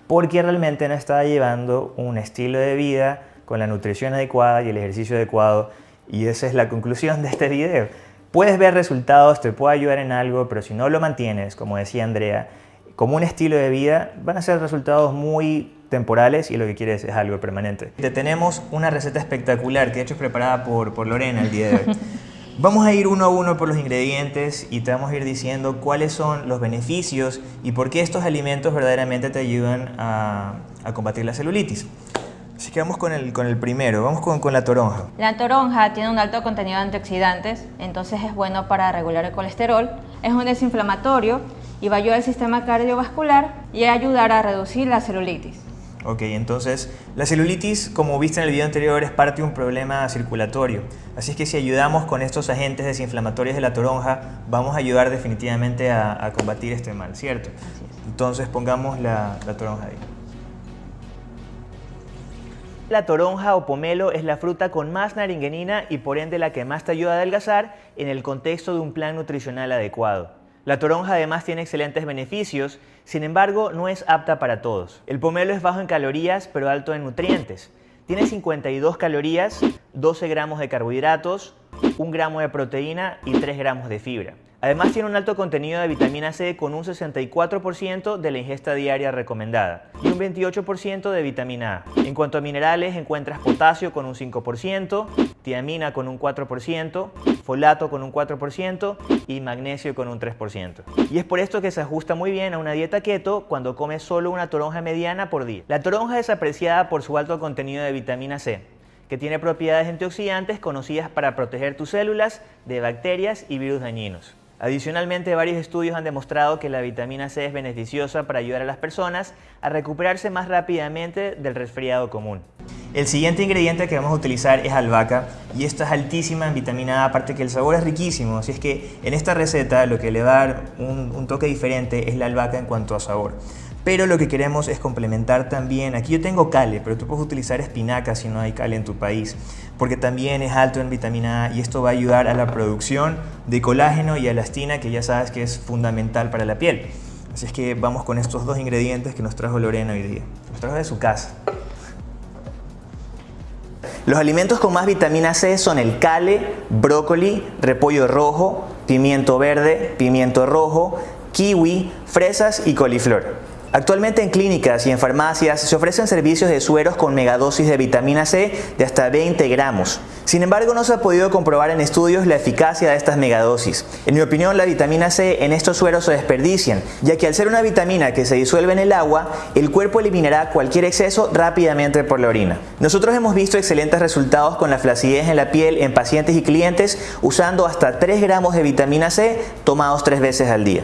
porque realmente no estaba llevando un estilo de vida con la nutrición adecuada y el ejercicio adecuado. Y esa es la conclusión de este video. Puedes ver resultados, te puede ayudar en algo, pero si no lo mantienes, como decía Andrea, como un estilo de vida, van a ser resultados muy temporales y lo que quieres es algo permanente. Te tenemos una receta espectacular que de hecho es preparada por, por Lorena el día de hoy. Vamos a ir uno a uno por los ingredientes y te vamos a ir diciendo cuáles son los beneficios y por qué estos alimentos verdaderamente te ayudan a, combatir la celulitis. Así que vamos con el, con el primero, vamos con, con, la toronja. La toronja tiene un alto contenido de antioxidantes, entonces es bueno para regular el colesterol, es un desinflamatorio y va a ayudar al sistema cardiovascular y a ayudar a reducir la celulitis. Ok, entonces la celulitis, como viste en el video anterior, es parte de un problema circulatorio. Así es que si ayudamos con estos agentes desinflamatorios de la toronja, vamos a ayudar definitivamente a, combatir este mal, ¿cierto? Entonces pongamos la, la toronja ahí. La toronja o pomelo es la fruta con más naringenina y por ende la que más te ayuda a adelgazar en el contexto de un plan nutricional adecuado. La toronja además tiene excelentes beneficios, sin embargo no es apta para todos. El pomelo es bajo en calorías pero alto en nutrientes. Tiene 52 calorías, 12 gramos de carbohidratos, 1 gramo de proteína y 3 gramos de fibra. Además tiene un alto contenido de vitamina C con un 64% de la ingesta diaria recomendada y un 28% de vitamina A. En cuanto a minerales encuentras potasio con un 5%, tiamina con un 4%, folato con un 4% y magnesio con un 3%. Y es por esto que se ajusta muy bien a una dieta keto cuando comes solo una toronja mediana por día. La toronja es apreciada por su alto contenido de vitamina C, que tiene propiedades antioxidantes conocidas para proteger tus células de bacterias y virus dañinos. Adicionalmente, varios estudios han demostrado que la vitamina C es beneficiosa para ayudar a las personas a recuperarse más rápidamente del resfriado común. El siguiente ingrediente que vamos a utilizar es albahaca y esta es altísima en vitamina A, aparte que el sabor es riquísimo, así es que en esta receta lo que le va a dar un, toque diferente es la albahaca en cuanto a sabor. Pero lo que queremos es complementar también, aquí yo tengo cale, pero tú puedes utilizar espinaca si no hay cale en tu país, porque también es alto en vitamina A y esto va a ayudar a la producción de colágeno y elastina, que ya sabes que es fundamental para la piel. Así es que vamos con estos dos ingredientes que nos trajo Lorena hoy día. Nos trajo de su casa. Los alimentos con más vitamina C son el cale, brócoli, repollo rojo, pimiento verde, pimiento rojo, kiwi, fresas y coliflor. Actualmente en clínicas y en farmacias se ofrecen servicios de sueros con megadosis de vitamina C de hasta 20 gramos. Sin embargo, no se ha podido comprobar en estudios la eficacia de estas megadosis. En mi opinión, la vitamina C en estos sueros se desperdician, ya que al ser una vitamina que se disuelve en el agua, el cuerpo eliminará cualquier exceso rápidamente por la orina. Nosotros hemos visto excelentes resultados con la flacidez en la piel en pacientes y clientes usando hasta 3 gramos de vitamina C tomados 3 veces al día.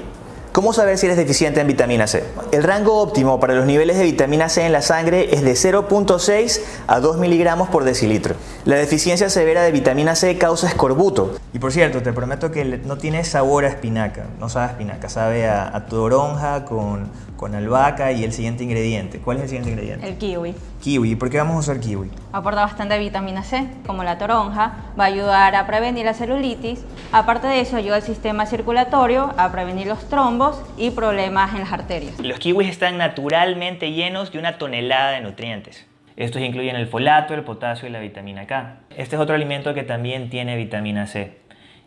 ¿Cómo saber si eres deficiente en vitamina C? El rango óptimo para los niveles de vitamina C en la sangre es de 0.6 a 2 miligramos por decilitro. La deficiencia severa de vitamina C causa escorbuto. Y por cierto, te prometo que no tiene sabor a espinaca, no sabe a espinaca, sabe a, a toronja con, con albahaca y el siguiente ingrediente. ¿Cuál es el siguiente ingrediente? El kiwi. Kiwi. ¿Por qué vamos a usar kiwi? Aporta bastante vitamina C, como la toronja, va a ayudar a prevenir la celulitis. Aparte de eso, ayuda al sistema circulatorio a prevenir los trombos y problemas en las arterias. Los kiwis están naturalmente llenos de una tonelada de nutrientes. Estos incluyen el folato, el potasio y la vitamina K. Este es otro alimento que también tiene vitamina C.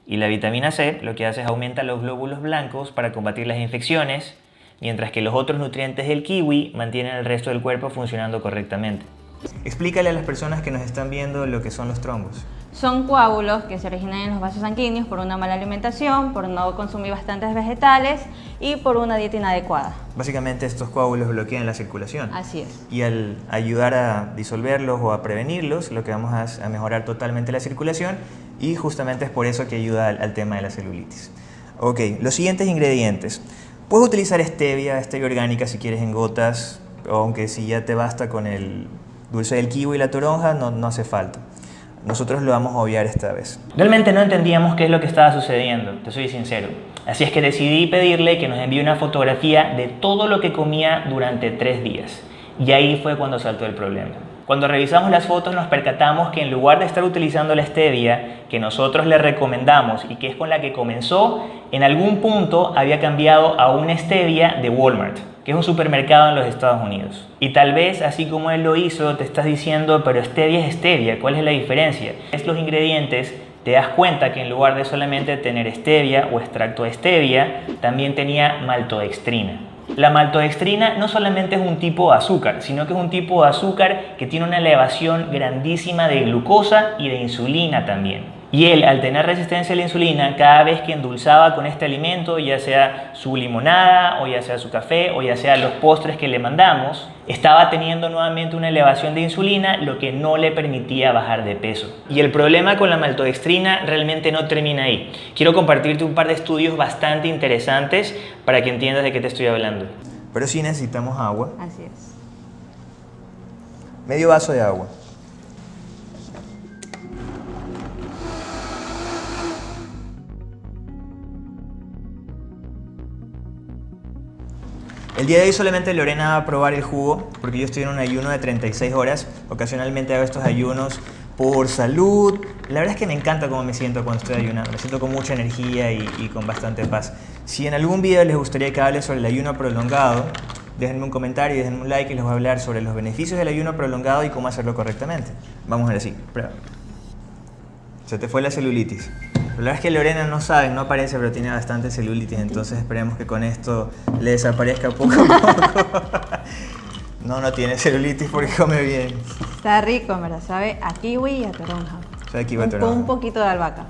Y la vitamina C lo que hace es aumenta los glóbulos blancos para combatir las infecciones, mientras que los otros nutrientes del kiwi mantienen el resto del cuerpo funcionando correctamente. Explícale a las personas que nos están viendo lo que son los trombos. Son coágulos que se originan en los vasos sanguíneos por una mala alimentación, por no consumir bastantes vegetales y por una dieta inadecuada. Básicamente estos coágulos bloquean la circulación. Así es. Y al ayudar a disolverlos o a prevenirlos, lo que vamos a, a mejorar totalmente la circulación y justamente es por eso que ayuda al, al tema de la celulitis. Ok, los siguientes ingredientes. Puedes utilizar stevia, stevia orgánica si quieres en gotas, aunque si ya te basta con el dulce del kiwi y la toronja, no, no hace falta. Nosotros lo vamos a obviar esta vez. Realmente no entendíamos qué es lo que estaba sucediendo, te soy sincero. Así es que decidí pedirle que nos envíe una fotografía de todo lo que comía durante tres días. Y ahí fue cuando saltó el problema. Cuando revisamos las fotos nos percatamos que en lugar de estar utilizando la stevia que nosotros le recomendamos y que es con la que comenzó, en algún punto había cambiado a una stevia de Walmart, que es un supermercado en los Estados Unidos. Y tal vez, así como él lo hizo, te estás diciendo, pero stevia es stevia, ¿cuál es la diferencia? Es los ingredientes te das cuenta que en lugar de solamente tener stevia o extracto de stevia, también tenía maltodextrina. La maltodextrina no solamente es un tipo de azúcar, sino que es un tipo de azúcar que tiene una elevación grandísima de glucosa y de insulina también. Y él, al tener resistencia a la insulina, cada vez que endulzaba con este alimento, ya sea su limonada, o ya sea su café, o ya sea los postres que le mandamos, estaba teniendo nuevamente una elevación de insulina, lo que no le permitía bajar de peso. Y el problema con la maltodextrina realmente no termina ahí. Quiero compartirte un par de estudios bastante interesantes para que entiendas de qué te estoy hablando. Pero sí necesitamos agua. Así es. Medio vaso de agua. El día de hoy solamente Lorena va a probar el jugo porque yo estoy en un ayuno de 36 horas. Ocasionalmente hago estos ayunos por salud. La verdad es que me encanta cómo me siento cuando estoy ayunando. Me siento con mucha energía y, con bastante paz. Si en algún video les gustaría que hable sobre el ayuno prolongado, déjenme un comentario y déjenme un like y les voy a hablar sobre los beneficios del ayuno prolongado y cómo hacerlo correctamente. Vamos a ver así. Prueba. Se te fue la celulitis. La verdad es que Lorena no sabe, no aparece, pero tiene bastante celulitis, entonces esperemos que con esto le desaparezca poco a poco. no, no tiene celulitis porque come bien. Está rico, ¿verdad? Sabe a kiwi y a toronja. Sabe a kiwi y a Un- toronja. Un poquito de albahaca.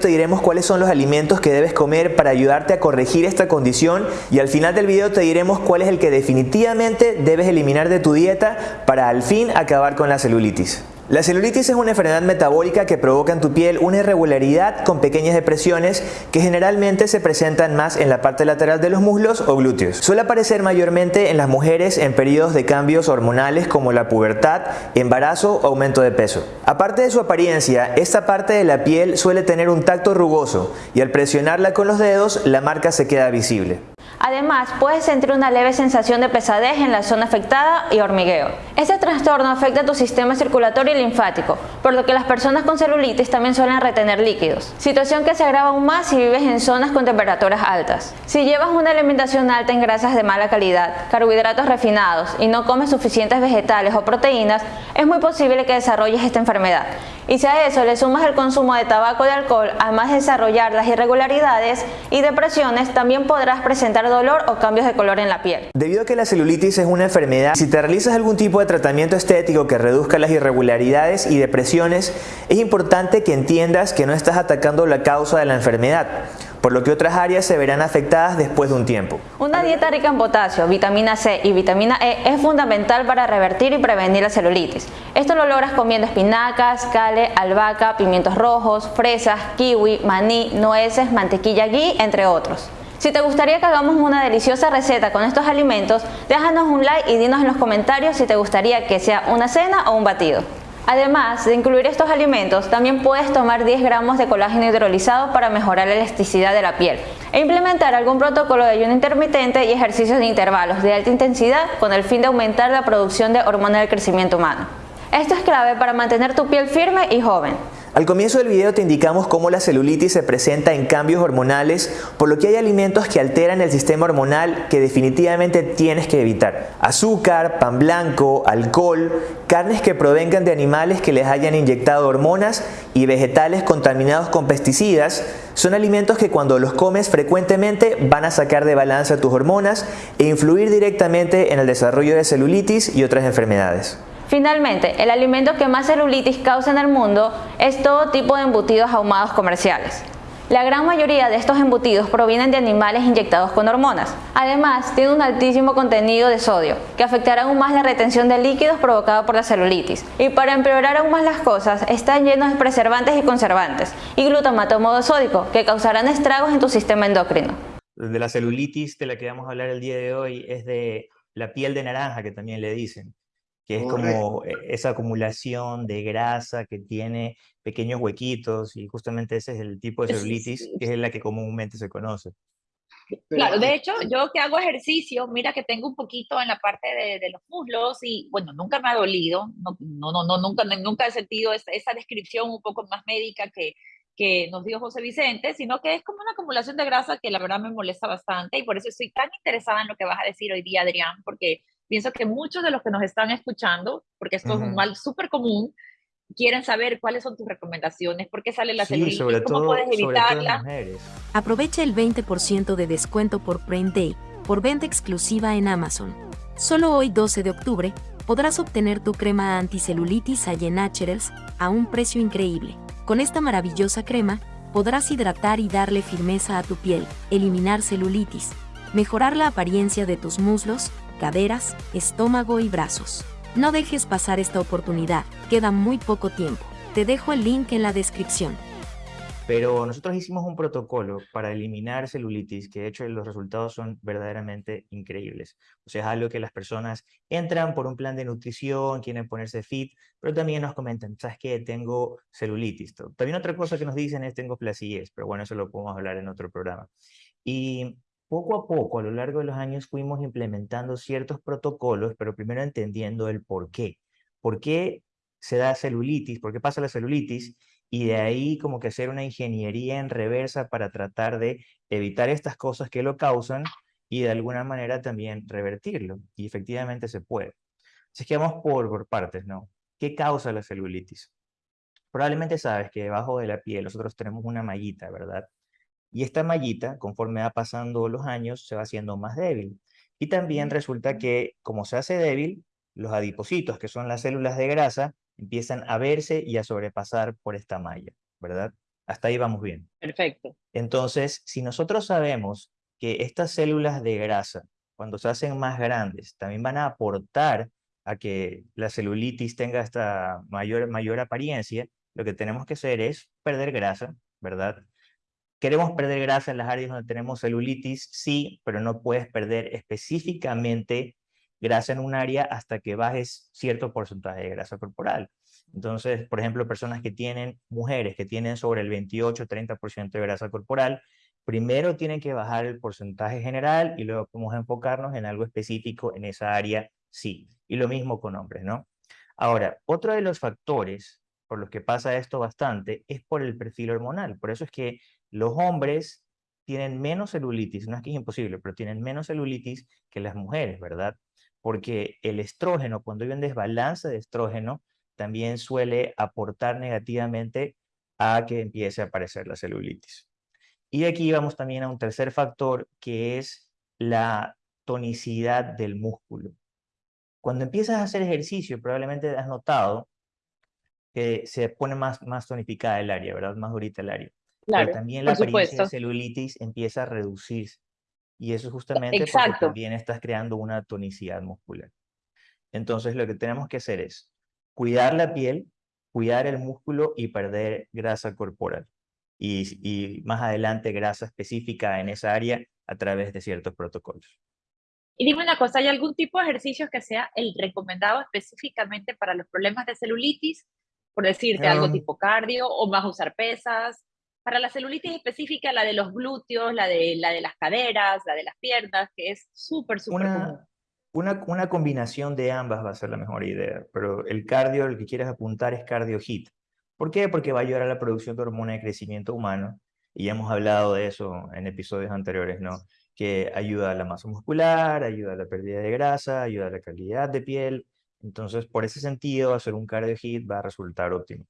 Te diremos cuáles son los alimentos que debes comer para ayudarte a corregir esta condición y al final del video te diremos cuál es el que definitivamente debes eliminar de tu dieta para al fin acabar con la celulitis. La celulitis es una enfermedad metabólica que provoca en tu piel una irregularidad con pequeñas depresiones que generalmente se presentan más en la parte lateral de los muslos o glúteos. Suele aparecer mayormente en las mujeres en periodos de cambios hormonales como la pubertad, embarazo o aumento de peso. Aparte de su apariencia, esta parte de la piel suele tener un tacto rugoso y al presionarla con los dedos la marca se queda visible. Además, puedes sentir una leve sensación de pesadez en la zona afectada y hormigueo. Este trastorno afecta a tu sistema circulatorio y linfático, por lo que las personas con celulitis también suelen retener líquidos, situación que se agrava aún más si vives en zonas con temperaturas altas. Si llevas una alimentación alta en grasas de mala calidad, carbohidratos refinados y no comes suficientes vegetales o proteínas, es muy posible que desarrolles esta enfermedad. Y si a eso le sumas el consumo de tabaco y alcohol, además de desarrollar las irregularidades y depresiones, también podrás presentar dolor o cambios de color en la piel. Debido a que la celulitis es una enfermedad, si te realizas algún tipo de tratamiento estético que reduzca las irregularidades y depresiones, es importante que entiendas que no estás atacando la causa de la enfermedad por lo que otras áreas se verán afectadas después de un tiempo. Una dieta rica en potasio, vitamina C y vitamina E es fundamental para revertir y prevenir la celulitis. Esto lo logras comiendo espinacas, cale, albahaca, pimientos rojos, fresas, kiwi, maní, nueces, mantequilla ghee, entre otros. Si te gustaría que hagamos una deliciosa receta con estos alimentos, déjanos un like y dinos en los comentarios si te gustaría que sea una cena o un batido. Además de incluir estos alimentos, también puedes tomar 10 gramos de colágeno hidrolizado para mejorar la elasticidad de la piel e implementar algún protocolo de ayuno intermitente y ejercicios de intervalos de alta intensidad con el fin de aumentar la producción de hormonas del crecimiento humano. Esto es clave para mantener tu piel firme y joven. Al comienzo del video te indicamos cómo la celulitis se presenta en cambios hormonales, por lo que hay alimentos que alteran el sistema hormonal que definitivamente tienes que evitar. Azúcar, pan blanco, alcohol, carnes que provengan de animales que les hayan inyectado hormonas y vegetales contaminados con pesticidas son alimentos que cuando los comes frecuentemente van a sacar de balance tus hormonas e influir directamente en el desarrollo de celulitis y otras enfermedades. Finalmente, el alimento que más celulitis causa en el mundo es todo tipo de embutidos ahumados comerciales. La gran mayoría de estos embutidos provienen de animales inyectados con hormonas. Además, tiene un altísimo contenido de sodio, que afectará aún más la retención de líquidos provocada por la celulitis. Y para empeorar aún más las cosas, están llenos de preservantes y conservantes, y glutamato monosódico, que causarán estragos en tu sistema endocrino. De la celulitis de la que vamos a hablar el día de hoy es de la piel de naranja, que también le dicen que es como e, esa acumulación de grasa que tiene pequeños huequitos y justamente ese es el tipo de celulitis que es la que comúnmente se conoce. Claro, de hecho, yo que hago ejercicio, mira que tengo un poquito en la parte de, los muslos y bueno, nunca me ha dolido, no, no, no, nunca, nunca he sentido esa, esa descripción un poco más médica que, que nos dio José Vicente, sino que es como una acumulación de grasa que la verdad me molesta bastante y por eso estoy tan interesada en lo que vas a decir hoy día, Adrián, porque pienso que muchos de los que nos están escuchando, porque esto es un mal súper común, quieren saber cuáles son tus recomendaciones, por qué sale la sí, celulitis, sobre cómo puedes evitarla. Aprovecha el 20% de descuento por Prime Day, por venta exclusiva en Amazon. Solo hoy 12 de octubre podrás obtener tu crema anticelulitis Allen Naturals a un precio increíble. Con esta maravillosa crema, podrás hidratar y darle firmeza a tu piel, eliminar celulitis, mejorar la apariencia de tus muslos, caderas, estómago y brazos. No dejes pasar esta oportunidad, queda muy poco tiempo. Te dejo el link en la descripción. Pero nosotros hicimos un protocolo para eliminar celulitis, que de hecho los resultados son verdaderamente increíbles. O sea, es algo que las personas entran por un plan de nutrición, quieren ponerse fit, pero también nos comentan, ¿sabes qué? Tengo celulitis. También otra cosa que nos dicen es tengo flacidez, pero bueno, eso lo podemos hablar en otro programa. Y poco a poco, a lo largo de los años, fuimos implementando ciertos protocolos, pero primero entendiendo el por qué. ¿Por qué se da celulitis? ¿Por qué pasa la celulitis? Y de ahí como que hacer una ingeniería en reversa para tratar de evitar estas cosas que lo causan y de alguna manera también revertirlo. Y efectivamente se puede. Así que vamos por, por partes, ¿no? ¿Qué causa la celulitis? Probablemente sabes que debajo de la piel nosotros tenemos una mallita, ¿verdad? Y esta mallita, conforme va pasando los años, se va haciendo más débil. Y también resulta que, como se hace débil, los adipocitos, que son las células de grasa, empiezan a verse y a sobrepasar por esta malla, ¿verdad? Hasta ahí vamos bien. Perfecto. Entonces, si nosotros sabemos que estas células de grasa, cuando se hacen más grandes, también van a aportar a que la celulitis tenga esta mayor, mayor apariencia, lo que tenemos que hacer es perder grasa, ¿verdad? ¿Queremos perder grasa en las áreas donde tenemos celulitis? Sí, pero no puedes perder específicamente grasa en un área hasta que bajes cierto porcentaje de grasa corporal. Entonces, por ejemplo, personas que tienen, mujeres que tienen sobre el 28-30% de grasa corporal, primero tienen que bajar el porcentaje general y luego podemos enfocarnos en algo específico en esa área, sí. Y lo mismo con hombres, ¿no? Ahora, otro de los factores por los que pasa esto bastante es por el perfil hormonal. Por eso es que los hombres tienen menos celulitis, no es que es imposible, pero tienen menos celulitis que las mujeres, ¿verdad? Porque el estrógeno, cuando hay un desbalance de estrógeno, también suele aportar negativamente a que empiece a aparecer la celulitis. Y aquí vamos también a un tercer factor que es la tonicidad del músculo. Cuando empiezas a hacer ejercicio, probablemente has notado que se pone más, más tonificada el área, ¿verdad? Más durita el área. Claro, Pero también la apariencia de supuesto. celulitis empieza a reducirse. Y eso es justamente porque Exacto. también estás creando una tonicidad muscular. Entonces lo que tenemos que hacer es cuidar la piel, cuidar el músculo y perder grasa corporal. Y, y más adelante grasa específica en esa área a través de ciertos protocolos. Y dime una cosa, ¿hay algún tipo de ejercicio que sea el recomendado específicamente para los problemas de celulitis? Por decirte algo Um, tipo cardio o más usar pesas. Para la celulitis específica, la de los glúteos, la de, la de las caderas, la de las piernas, que es súper, súper común. Una, una, una combinación de ambas va a ser la mejor idea, pero el cardio, el que quieres apuntar es cardio HIT. ¿Por qué? Porque va a ayudar a la producción de hormona de crecimiento humano, y ya hemos hablado de eso en episodios anteriores, ¿no? Que ayuda a la masa muscular, ayuda a la pérdida de grasa, ayuda a la calidad de piel. Entonces, por ese sentido, hacer un cardio HIT va a resultar óptimo.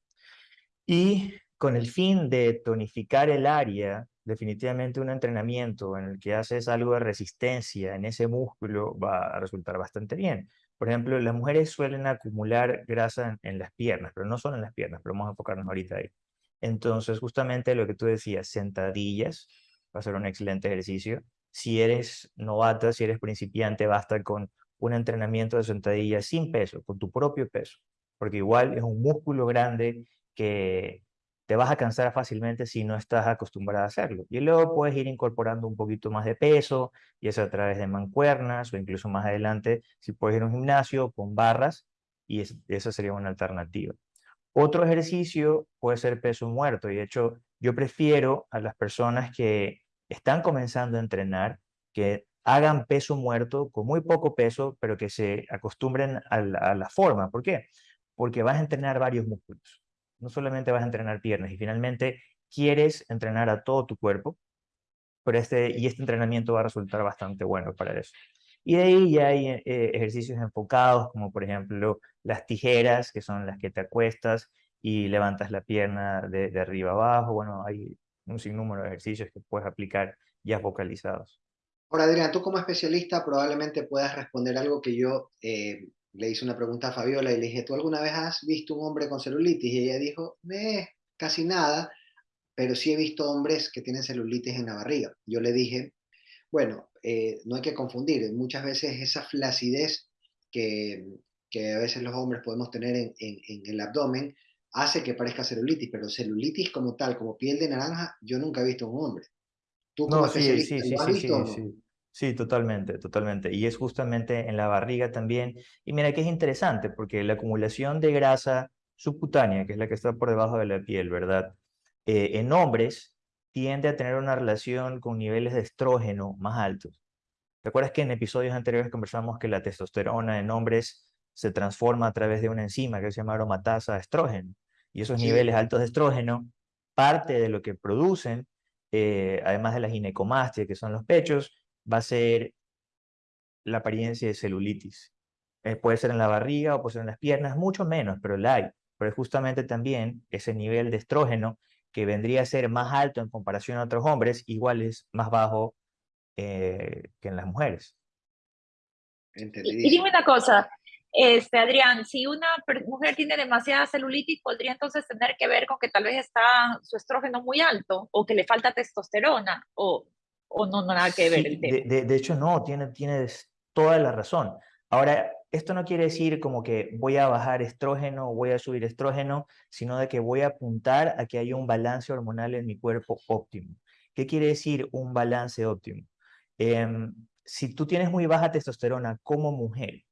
Y con el fin de tonificar el área, definitivamente un entrenamiento en el que haces algo de resistencia en ese músculo va a resultar bastante bien. Por ejemplo, las mujeres suelen acumular grasa en, las piernas, pero no solo en las piernas, pero vamos a enfocarnos ahorita ahí. Entonces, justamente lo que tú decías, sentadillas, va a ser un excelente ejercicio. Si eres novata, si eres principiante, basta con un entrenamiento de sentadillas sin peso, con tu propio peso, porque igual es un músculo grande que te vas a cansar fácilmente si no estás acostumbrada a hacerlo. Y luego puedes ir incorporando un poquito más de peso, ya sea a través de mancuernas o incluso más adelante, si puedes ir a un gimnasio con barras, y es- esa sería una alternativa. Otro ejercicio puede ser peso muerto, y de hecho yo prefiero a las personas que están comenzando a entrenar, que hagan peso muerto con muy poco peso, pero que se acostumbren a la, forma. ¿Por qué? Porque vas a entrenar varios músculos. No solamente vas a entrenar piernas, y finalmente quieres entrenar a todo tu cuerpo, pero este, y este entrenamiento va a resultar bastante bueno para eso. Y de ahí ya hay eh, ejercicios enfocados, como por ejemplo las tijeras, que son las que te acuestas y levantas la pierna de, de arriba abajo. Bueno, hay un sinnúmero de ejercicios que puedes aplicar ya focalizados. Ahora, Adrián, tú como especialista probablemente puedas responder algo que yo eh, le hice una pregunta a Fabiola y le dije, ¿tú alguna vez has visto un hombre con celulitis? Y ella dijo, eh, casi nada, pero sí he visto hombres que tienen celulitis en la barriga. Yo le dije, bueno, eh, no hay que confundir, muchas veces esa flacidez que, que a veces los hombres podemos tener en, en, en el abdomen hace que parezca celulitis, pero celulitis como tal, como piel de naranja, yo nunca he visto un hombre. Tú como No, sí, sí, sí, ¿lo has sí, visto sí, sí. Sí, totalmente, totalmente. Y es justamente en la barriga también. Y mira que es interesante, porque la acumulación de grasa subcutánea, que es la que está por debajo de la piel, ¿verdad? Eh, en hombres tiende a tener una relación con niveles de estrógeno más altos. ¿Te acuerdas que en episodios anteriores conversamos que la testosterona en hombres se transforma a través de una enzima que se llama aromatasa estrógeno? Y esos Sí. niveles altos de estrógeno, parte de lo que producen, eh, además de la ginecomastia, que son los pechos, va a ser la apariencia de celulitis. Eh, puede ser en la barriga o puede ser en las piernas, mucho menos, pero la hay. Pero es justamente también ese nivel de estrógeno que vendría a ser más alto en comparación a otros hombres, igual es más bajo eh, que en las mujeres. Y, y dime una cosa, este, Adrián, si una mujer tiene demasiada celulitis, ¿podría entonces tener que ver con que tal vez está su estrógeno muy alto o que le falta testosterona o, o no, no nada que ver Sí, el de, tema? de- de hecho no, tiene, tienes toda la razón. Ahora, esto no quiere decir como que voy a bajar estrógeno o voy a subir estrógeno, sino de que voy a apuntar a que haya un balance hormonal en mi cuerpo óptimo. ¿Qué quiere decir un balance óptimo? Em, si tú tienes muy baja testosterona como mujer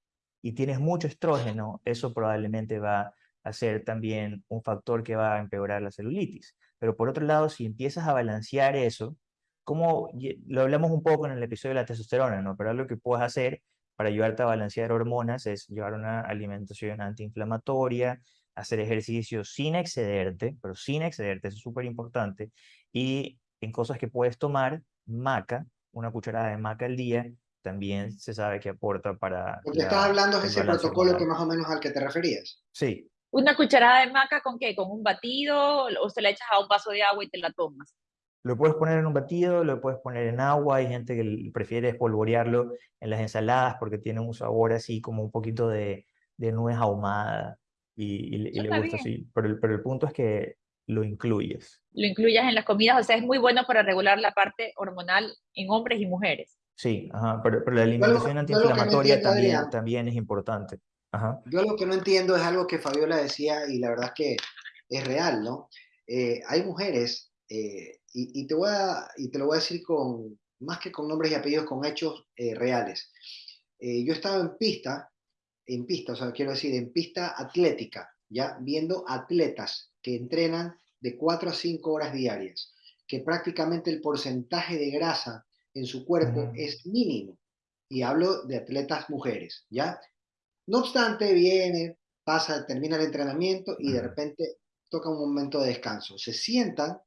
y tienes mucho estrógeno, eso probablemente va a ser también un factor que va a empeorar la celulitis. Pero por otro lado, si empiezas a balancear eso, como lo hablamos un poco en el episodio de la testosterona, ¿no? Pero algo que puedes hacer para ayudarte a balancear hormonas es llevar una alimentación antiinflamatoria, hacer ejercicio sin excederte, pero sin excederte, eso es súper importante, y en cosas que puedes tomar, maca, una cucharada de maca al día, también se sabe que aporta para... Lo que estás hablando es ese protocolo que más o menos al que te referías. Sí. ¿Una cucharada de maca con qué? ¿Con un batido o se la echas a un vaso de agua y te la tomas? Lo puedes poner en un batido, lo puedes poner en agua, hay gente que prefiere espolvorearlo en las ensaladas porque tiene un sabor así como un poquito de, de nuez ahumada y, le gusta así. Pero el, pero el punto es que lo incluyes. Lo incluyas en las comidas, o sea, es muy bueno para regular la parte hormonal en hombres y mujeres. Sí, ajá, pero, pero la alimentación antiinflamatoria también, también es importante. Ajá. Yo lo que no entiendo es algo que Fabiola decía y la verdad es que es real, ¿no? Eh, hay mujeres eh, y, te voy a, y te lo voy a decir con, más que con nombres y apellidos, con hechos eh, reales. Eh, yo estaba en pista, en pista, o sea, quiero decir, en pista atlética, ya viendo atletas que entrenan de 4 a 5 horas diarias, que prácticamente el porcentaje de grasa en su cuerpo es mínimo. Y hablo de atletas mujeres, ¿ya? No obstante, viene, pasa, termina el entrenamiento y de repente toca un momento de descanso. Se sientan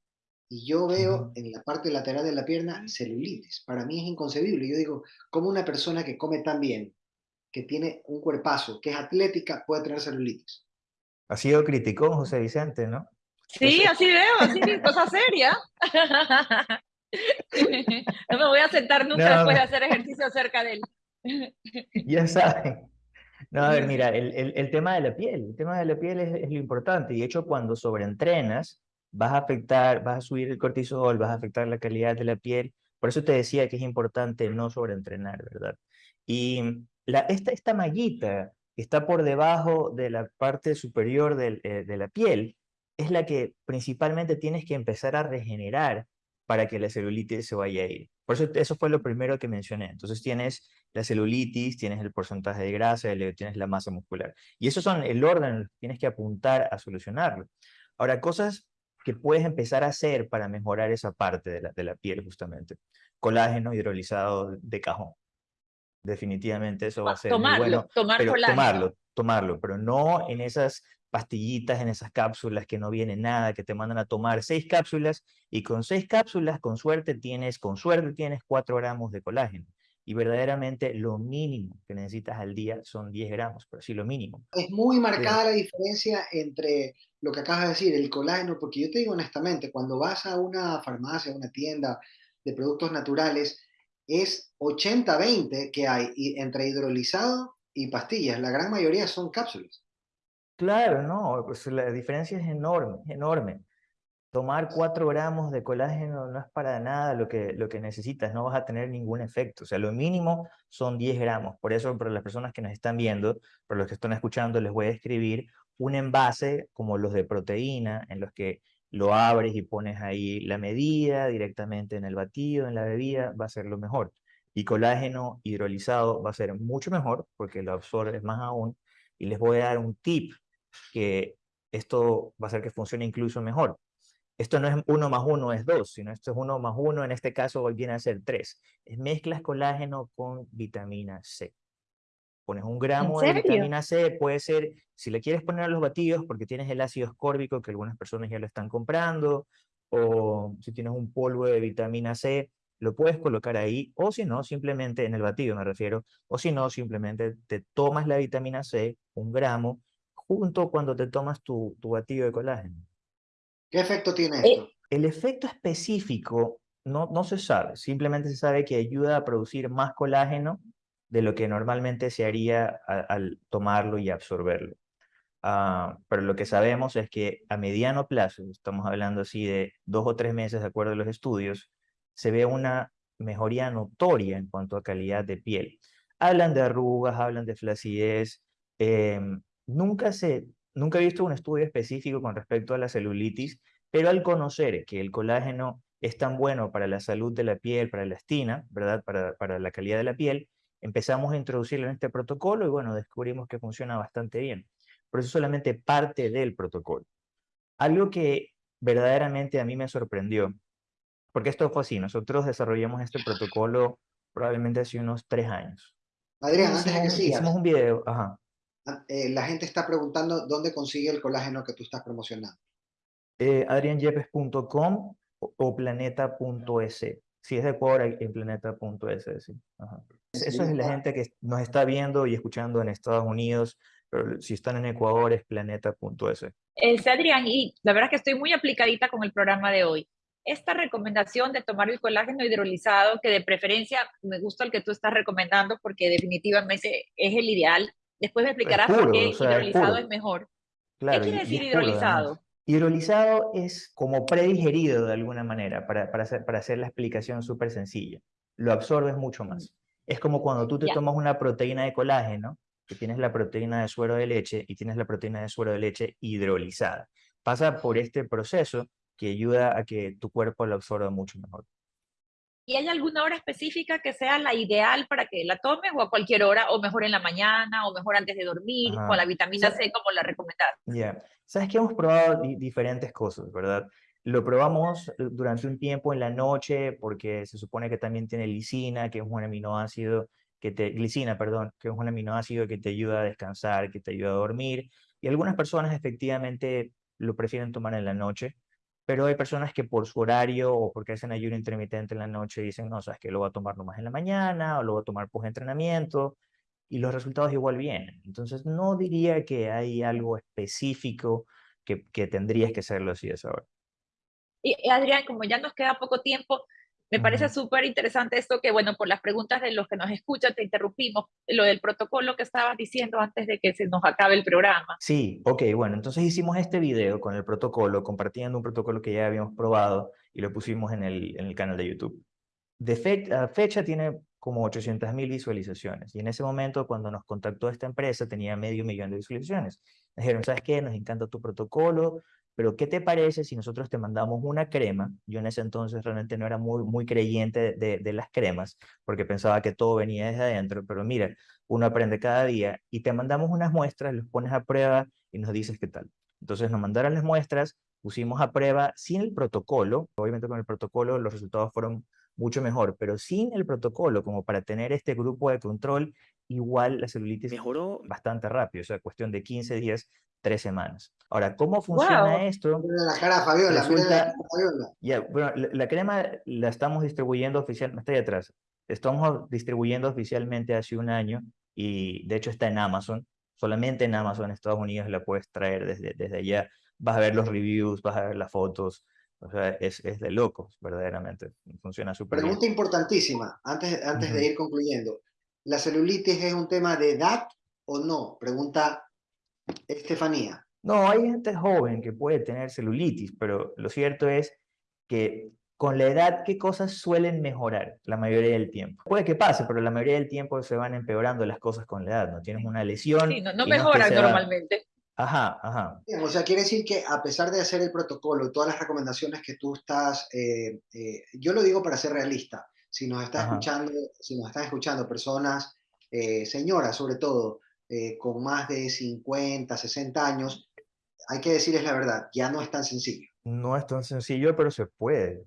y yo veo en la parte lateral de la pierna celulitis. Para mí es inconcebible. Yo digo, ¿cómo una persona que come tan bien, que tiene un cuerpazo, que es atlética, puede tener celulitis? Ha sido criticón José Vicente, ¿no? Sí, así veo, así cosa seria. no me voy a sentar nunca después de hacer ejercicio cerca de él. ya saben. No, a ver, mira, el, el, tema de la piel, el tema de la piel es, es lo importante. Y de hecho, cuando sobreentrenas, vas a afectar, vas a subir el cortisol, vas a afectar la calidad de la piel. Por eso te decía que es importante no sobreentrenar, ¿verdad? Y la, esta, esta mallita que está por debajo de la parte superior eh, de la piel es la que principalmente tienes que empezar a regenerar para que la celulitis se vaya a ir. Por eso eso fue lo primero que mencioné. Entonces tienes la celulitis, tienes el porcentaje de grasa, tienes la masa muscular. Y esos son el orden tienes que apuntar a solucionarlo. Ahora, cosas que puedes empezar a hacer para mejorar esa parte de la, de la piel justamente. Colágeno hidrolizado de cajón. Definitivamente eso va a ser tomarlo, muy bueno. Tomar pero, colágeno. Tomarlo, tomarlo, pero no en esas pastillitas, en esas cápsulas que no vienen nada, que te mandan a tomar seis cápsulas y con seis cápsulas, con suerte tienes, con suerte tienes cuatro gramos de colágeno y verdaderamente lo mínimo que necesitas al día son 10 gramos, pero sí lo mínimo. Es muy marcada la diferencia entre lo que acabas de decir, el colágeno, porque yo te digo honestamente, cuando vas a una farmacia, a una tienda de productos naturales, es 80-20 que hay entre hidrolizado y pastillas, la gran mayoría son cápsulas. Claro, no, pues la diferencia es enorme, enorme tomar 4 gramos de colágeno no es para nada lo que, lo que necesitas, no vas a tener ningún efecto. O sea, lo mínimo son 10 gramos. Por eso, para las personas que nos están viendo, para los que están escuchando, les voy a escribir un envase como los de proteína, en los que lo abres y pones ahí la medida directamente en el batido, en la bebida, va a ser lo mejor. Y colágeno hidrolizado va a ser mucho mejor porque lo absorbes más aún. Y les voy a dar un tip que esto va a hacer que funcione incluso mejor. Esto no es uno más uno es dos, sino esto es uno más uno, en este caso viene a ser tres. Es mezclas colágeno con vitamina C. Pones un gramo de vitamina C, puede ser, si le quieres poner a los batidos, porque tienes el ácido ascórbico, que algunas personas ya lo están comprando, o si tienes un polvo de vitamina C, lo puedes colocar ahí, o si no, simplemente en el batido me refiero, o si no, simplemente te tomas la vitamina C, un gramo, junto cuando te tomas tu, tu batido de colágeno. ¿Qué efecto tiene eh, esto? El efecto específico no, no se sabe, simplemente se sabe que ayuda a producir más colágeno de lo que normalmente se haría al tomarlo y absorberlo. Ah, pero lo que sabemos es que a mediano plazo, estamos hablando así de dos o tres meses de acuerdo a los estudios, se ve una mejoría notoria en cuanto a calidad de piel. hablan de arrugas, hablan de flacidez. Em, nunca, se, nunca he visto un estudio específico con respecto a la celulitis, pero al conocer que el colágeno es tan bueno para la salud de la piel, para la estina, ¿verdad? Para, para la calidad de la piel, empezamos a introducirlo en este protocolo y bueno, descubrimos que funciona bastante bien. Por eso solamente parte del protocolo. Algo que verdaderamente a mí me sorprendió, porque esto fue así, nosotros desarrollamos este protocolo probablemente hace unos tres años. Adrián, antes de que sigas. Hicimos un video, ajá. Ah, eh, la gente está preguntando dónde consigue el colágeno que tú estás promocionando. Eh, adrianyepes.com o, planeta.es. Si es de Ecuador, en planeta.es, sí. Eso es la gente que nos está viendo y escuchando en Estados Unidos, pero si están en Ecuador es planeta.es. Es Adrián, y la verdad es que estoy muy aplicadita con el programa de hoy. Esta recomendación de tomar el colágeno hidrolizado, que de preferencia me gusta el que tú estás recomendando porque definitivamente es el ideal. Después me explicarás por qué hidrolizado es, mejor. ¿Qué quiere decir hidrolizado? Hidrolizado es como predigerido de alguna manera, para, para, hacer, para hacer la explicación súper sencilla. Lo absorbes mucho más. Es como cuando tú te tomas una proteína de colágeno, que tienes la proteína de suero de leche y tienes la proteína de suero de leche hidrolizada. Pasa por este proceso que ayuda a que tu cuerpo lo absorba mucho mejor. ¿Y hay alguna hora específica que sea la ideal para que la tomes o a cualquier hora, o mejor en la mañana, o mejor antes de dormir, con la vitamina C como la recomendada? Ya, sabes que hemos probado diferentes cosas, ¿verdad? Lo probamos eh, durante un tiempo en la noche porque se supone que también tiene lisina, que es un aminoácido que te, glicina, perdón, que es un aminoácido que te ayuda a descansar, que te ayuda a dormir. Y algunas personas efectivamente lo prefieren tomar en la noche pero hay personas que por su horario o porque hacen ayuno intermitente en la noche dicen, no, sabes que lo voy a tomar nomás en la mañana o lo voy a tomar post entrenamiento y los resultados igual vienen. Entonces no diría que hay algo específico que, tendrías que hacerlo así a esa hora. Y Adrián, como ya nos queda poco tiempo, me parece súper interesante esto que, bueno, por las preguntas de los que nos escuchan, te interrumpimos, lo del protocolo que estabas diciendo antes de que se nos acabe el programa. Sí, ok, bueno, entonces hicimos este video con el protocolo, compartiendo un protocolo que ya habíamos probado y lo pusimos en el, en el canal de YouTube. De fecha tiene como 800 mil visualizaciones y en ese momento cuando nos contactó esta empresa tenía medio millón de visualizaciones. Dijeron, ¿sabes qué? Nos encanta tu protocolo, pero ¿qué te parece si nosotros te mandamos una crema? Yo en ese entonces realmente no era muy, muy creyente de, de, las cremas, porque pensaba que todo venía desde adentro, pero mira, uno aprende cada día y te mandamos unas muestras, los pones a prueba y nos dices qué tal. Entonces nos mandaron las muestras, pusimos a prueba sin el protocolo, obviamente con el protocolo los resultados fueron mucho mejor, pero sin el protocolo, como para tener este grupo de control, igual la celulitis mejoró bastante rápido, o sea, cuestión de 15 días, 3 semanas. Ahora, ¿cómo funciona esto? La cara Fabiola, Resulta, la, bueno, la, crema la estamos distribuyendo oficialmente, está ahí atrás, estamos distribuyendo oficialmente hace un año y de hecho está en Amazon, solamente en Amazon, en Estados Unidos la puedes traer desde, desde allá, vas a ver los reviews, vas a ver las fotos, o sea, es, es de locos, verdaderamente. Funciona súper bien. Pregunta importantísima, antes, antes de ir concluyendo. ¿La celulitis es un tema de edad o no? Pregunta Estefanía. No, hay gente joven que puede tener celulitis, pero lo cierto es que con la edad, ¿qué cosas suelen mejorar la mayoría del tiempo? Puede que pase, pero la mayoría del tiempo se van empeorando las cosas con la edad, ¿no? Tienes una lesión. Sí, no, mejoran normalmente. Ajá, ajá. o sea, quiere decir que a pesar de hacer el protocolo, todas las recomendaciones que tú estás, eh, eh, yo lo digo para ser realista, si nos está escuchando, si nos están escuchando personas, eh, señoras sobre todo, con más de 50, 60 años, hay que decirles la verdad, ya no es tan sencillo. No es tan sencillo, pero se puede.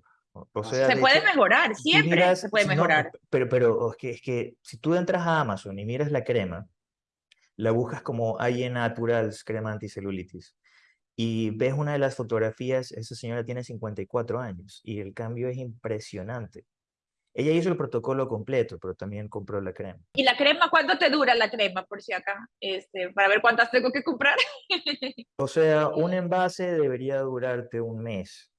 O sea, se puede mejorar, siempre se puede mejorar. pero pero es, que, es que si tú entras a Amazon y miras la crema, la buscas como AIE Naturals crema anticelulitis y ves una de las fotografías, esa señora tiene 54 años y el cambio es impresionante. Ella hizo el protocolo completo, pero también compró la crema. ¿Y la crema cuánto te dura la crema, por si acá? Este, para ver cuántas tengo que comprar. o sea, un envase debería durarte un mes,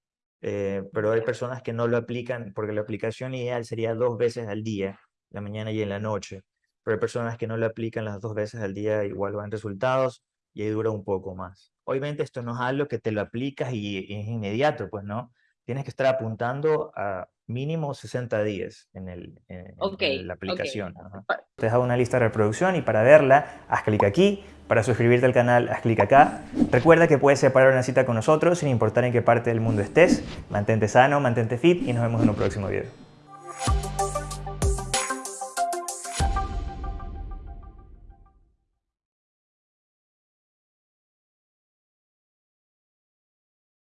eh, pero hay personas que no lo aplican porque la aplicación ideal sería dos veces al día, la mañana y en la noche pero hay personas que no lo aplican las dos veces al día, igual van resultados y ahí dura un poco más. Obviamente esto no es algo que te lo aplicas y, es inmediato, pues no. Tienes que estar apuntando a mínimo 60 días en, el, en, la aplicación. Ajá. Te dejo una lista de reproducción y para verla, haz clic aquí. Para suscribirte al canal, haz clic acá. Recuerda que puedes separar una cita con nosotros sin importar en qué parte del mundo estés. Mantente sano, mantente fit y nos vemos en un próximo video.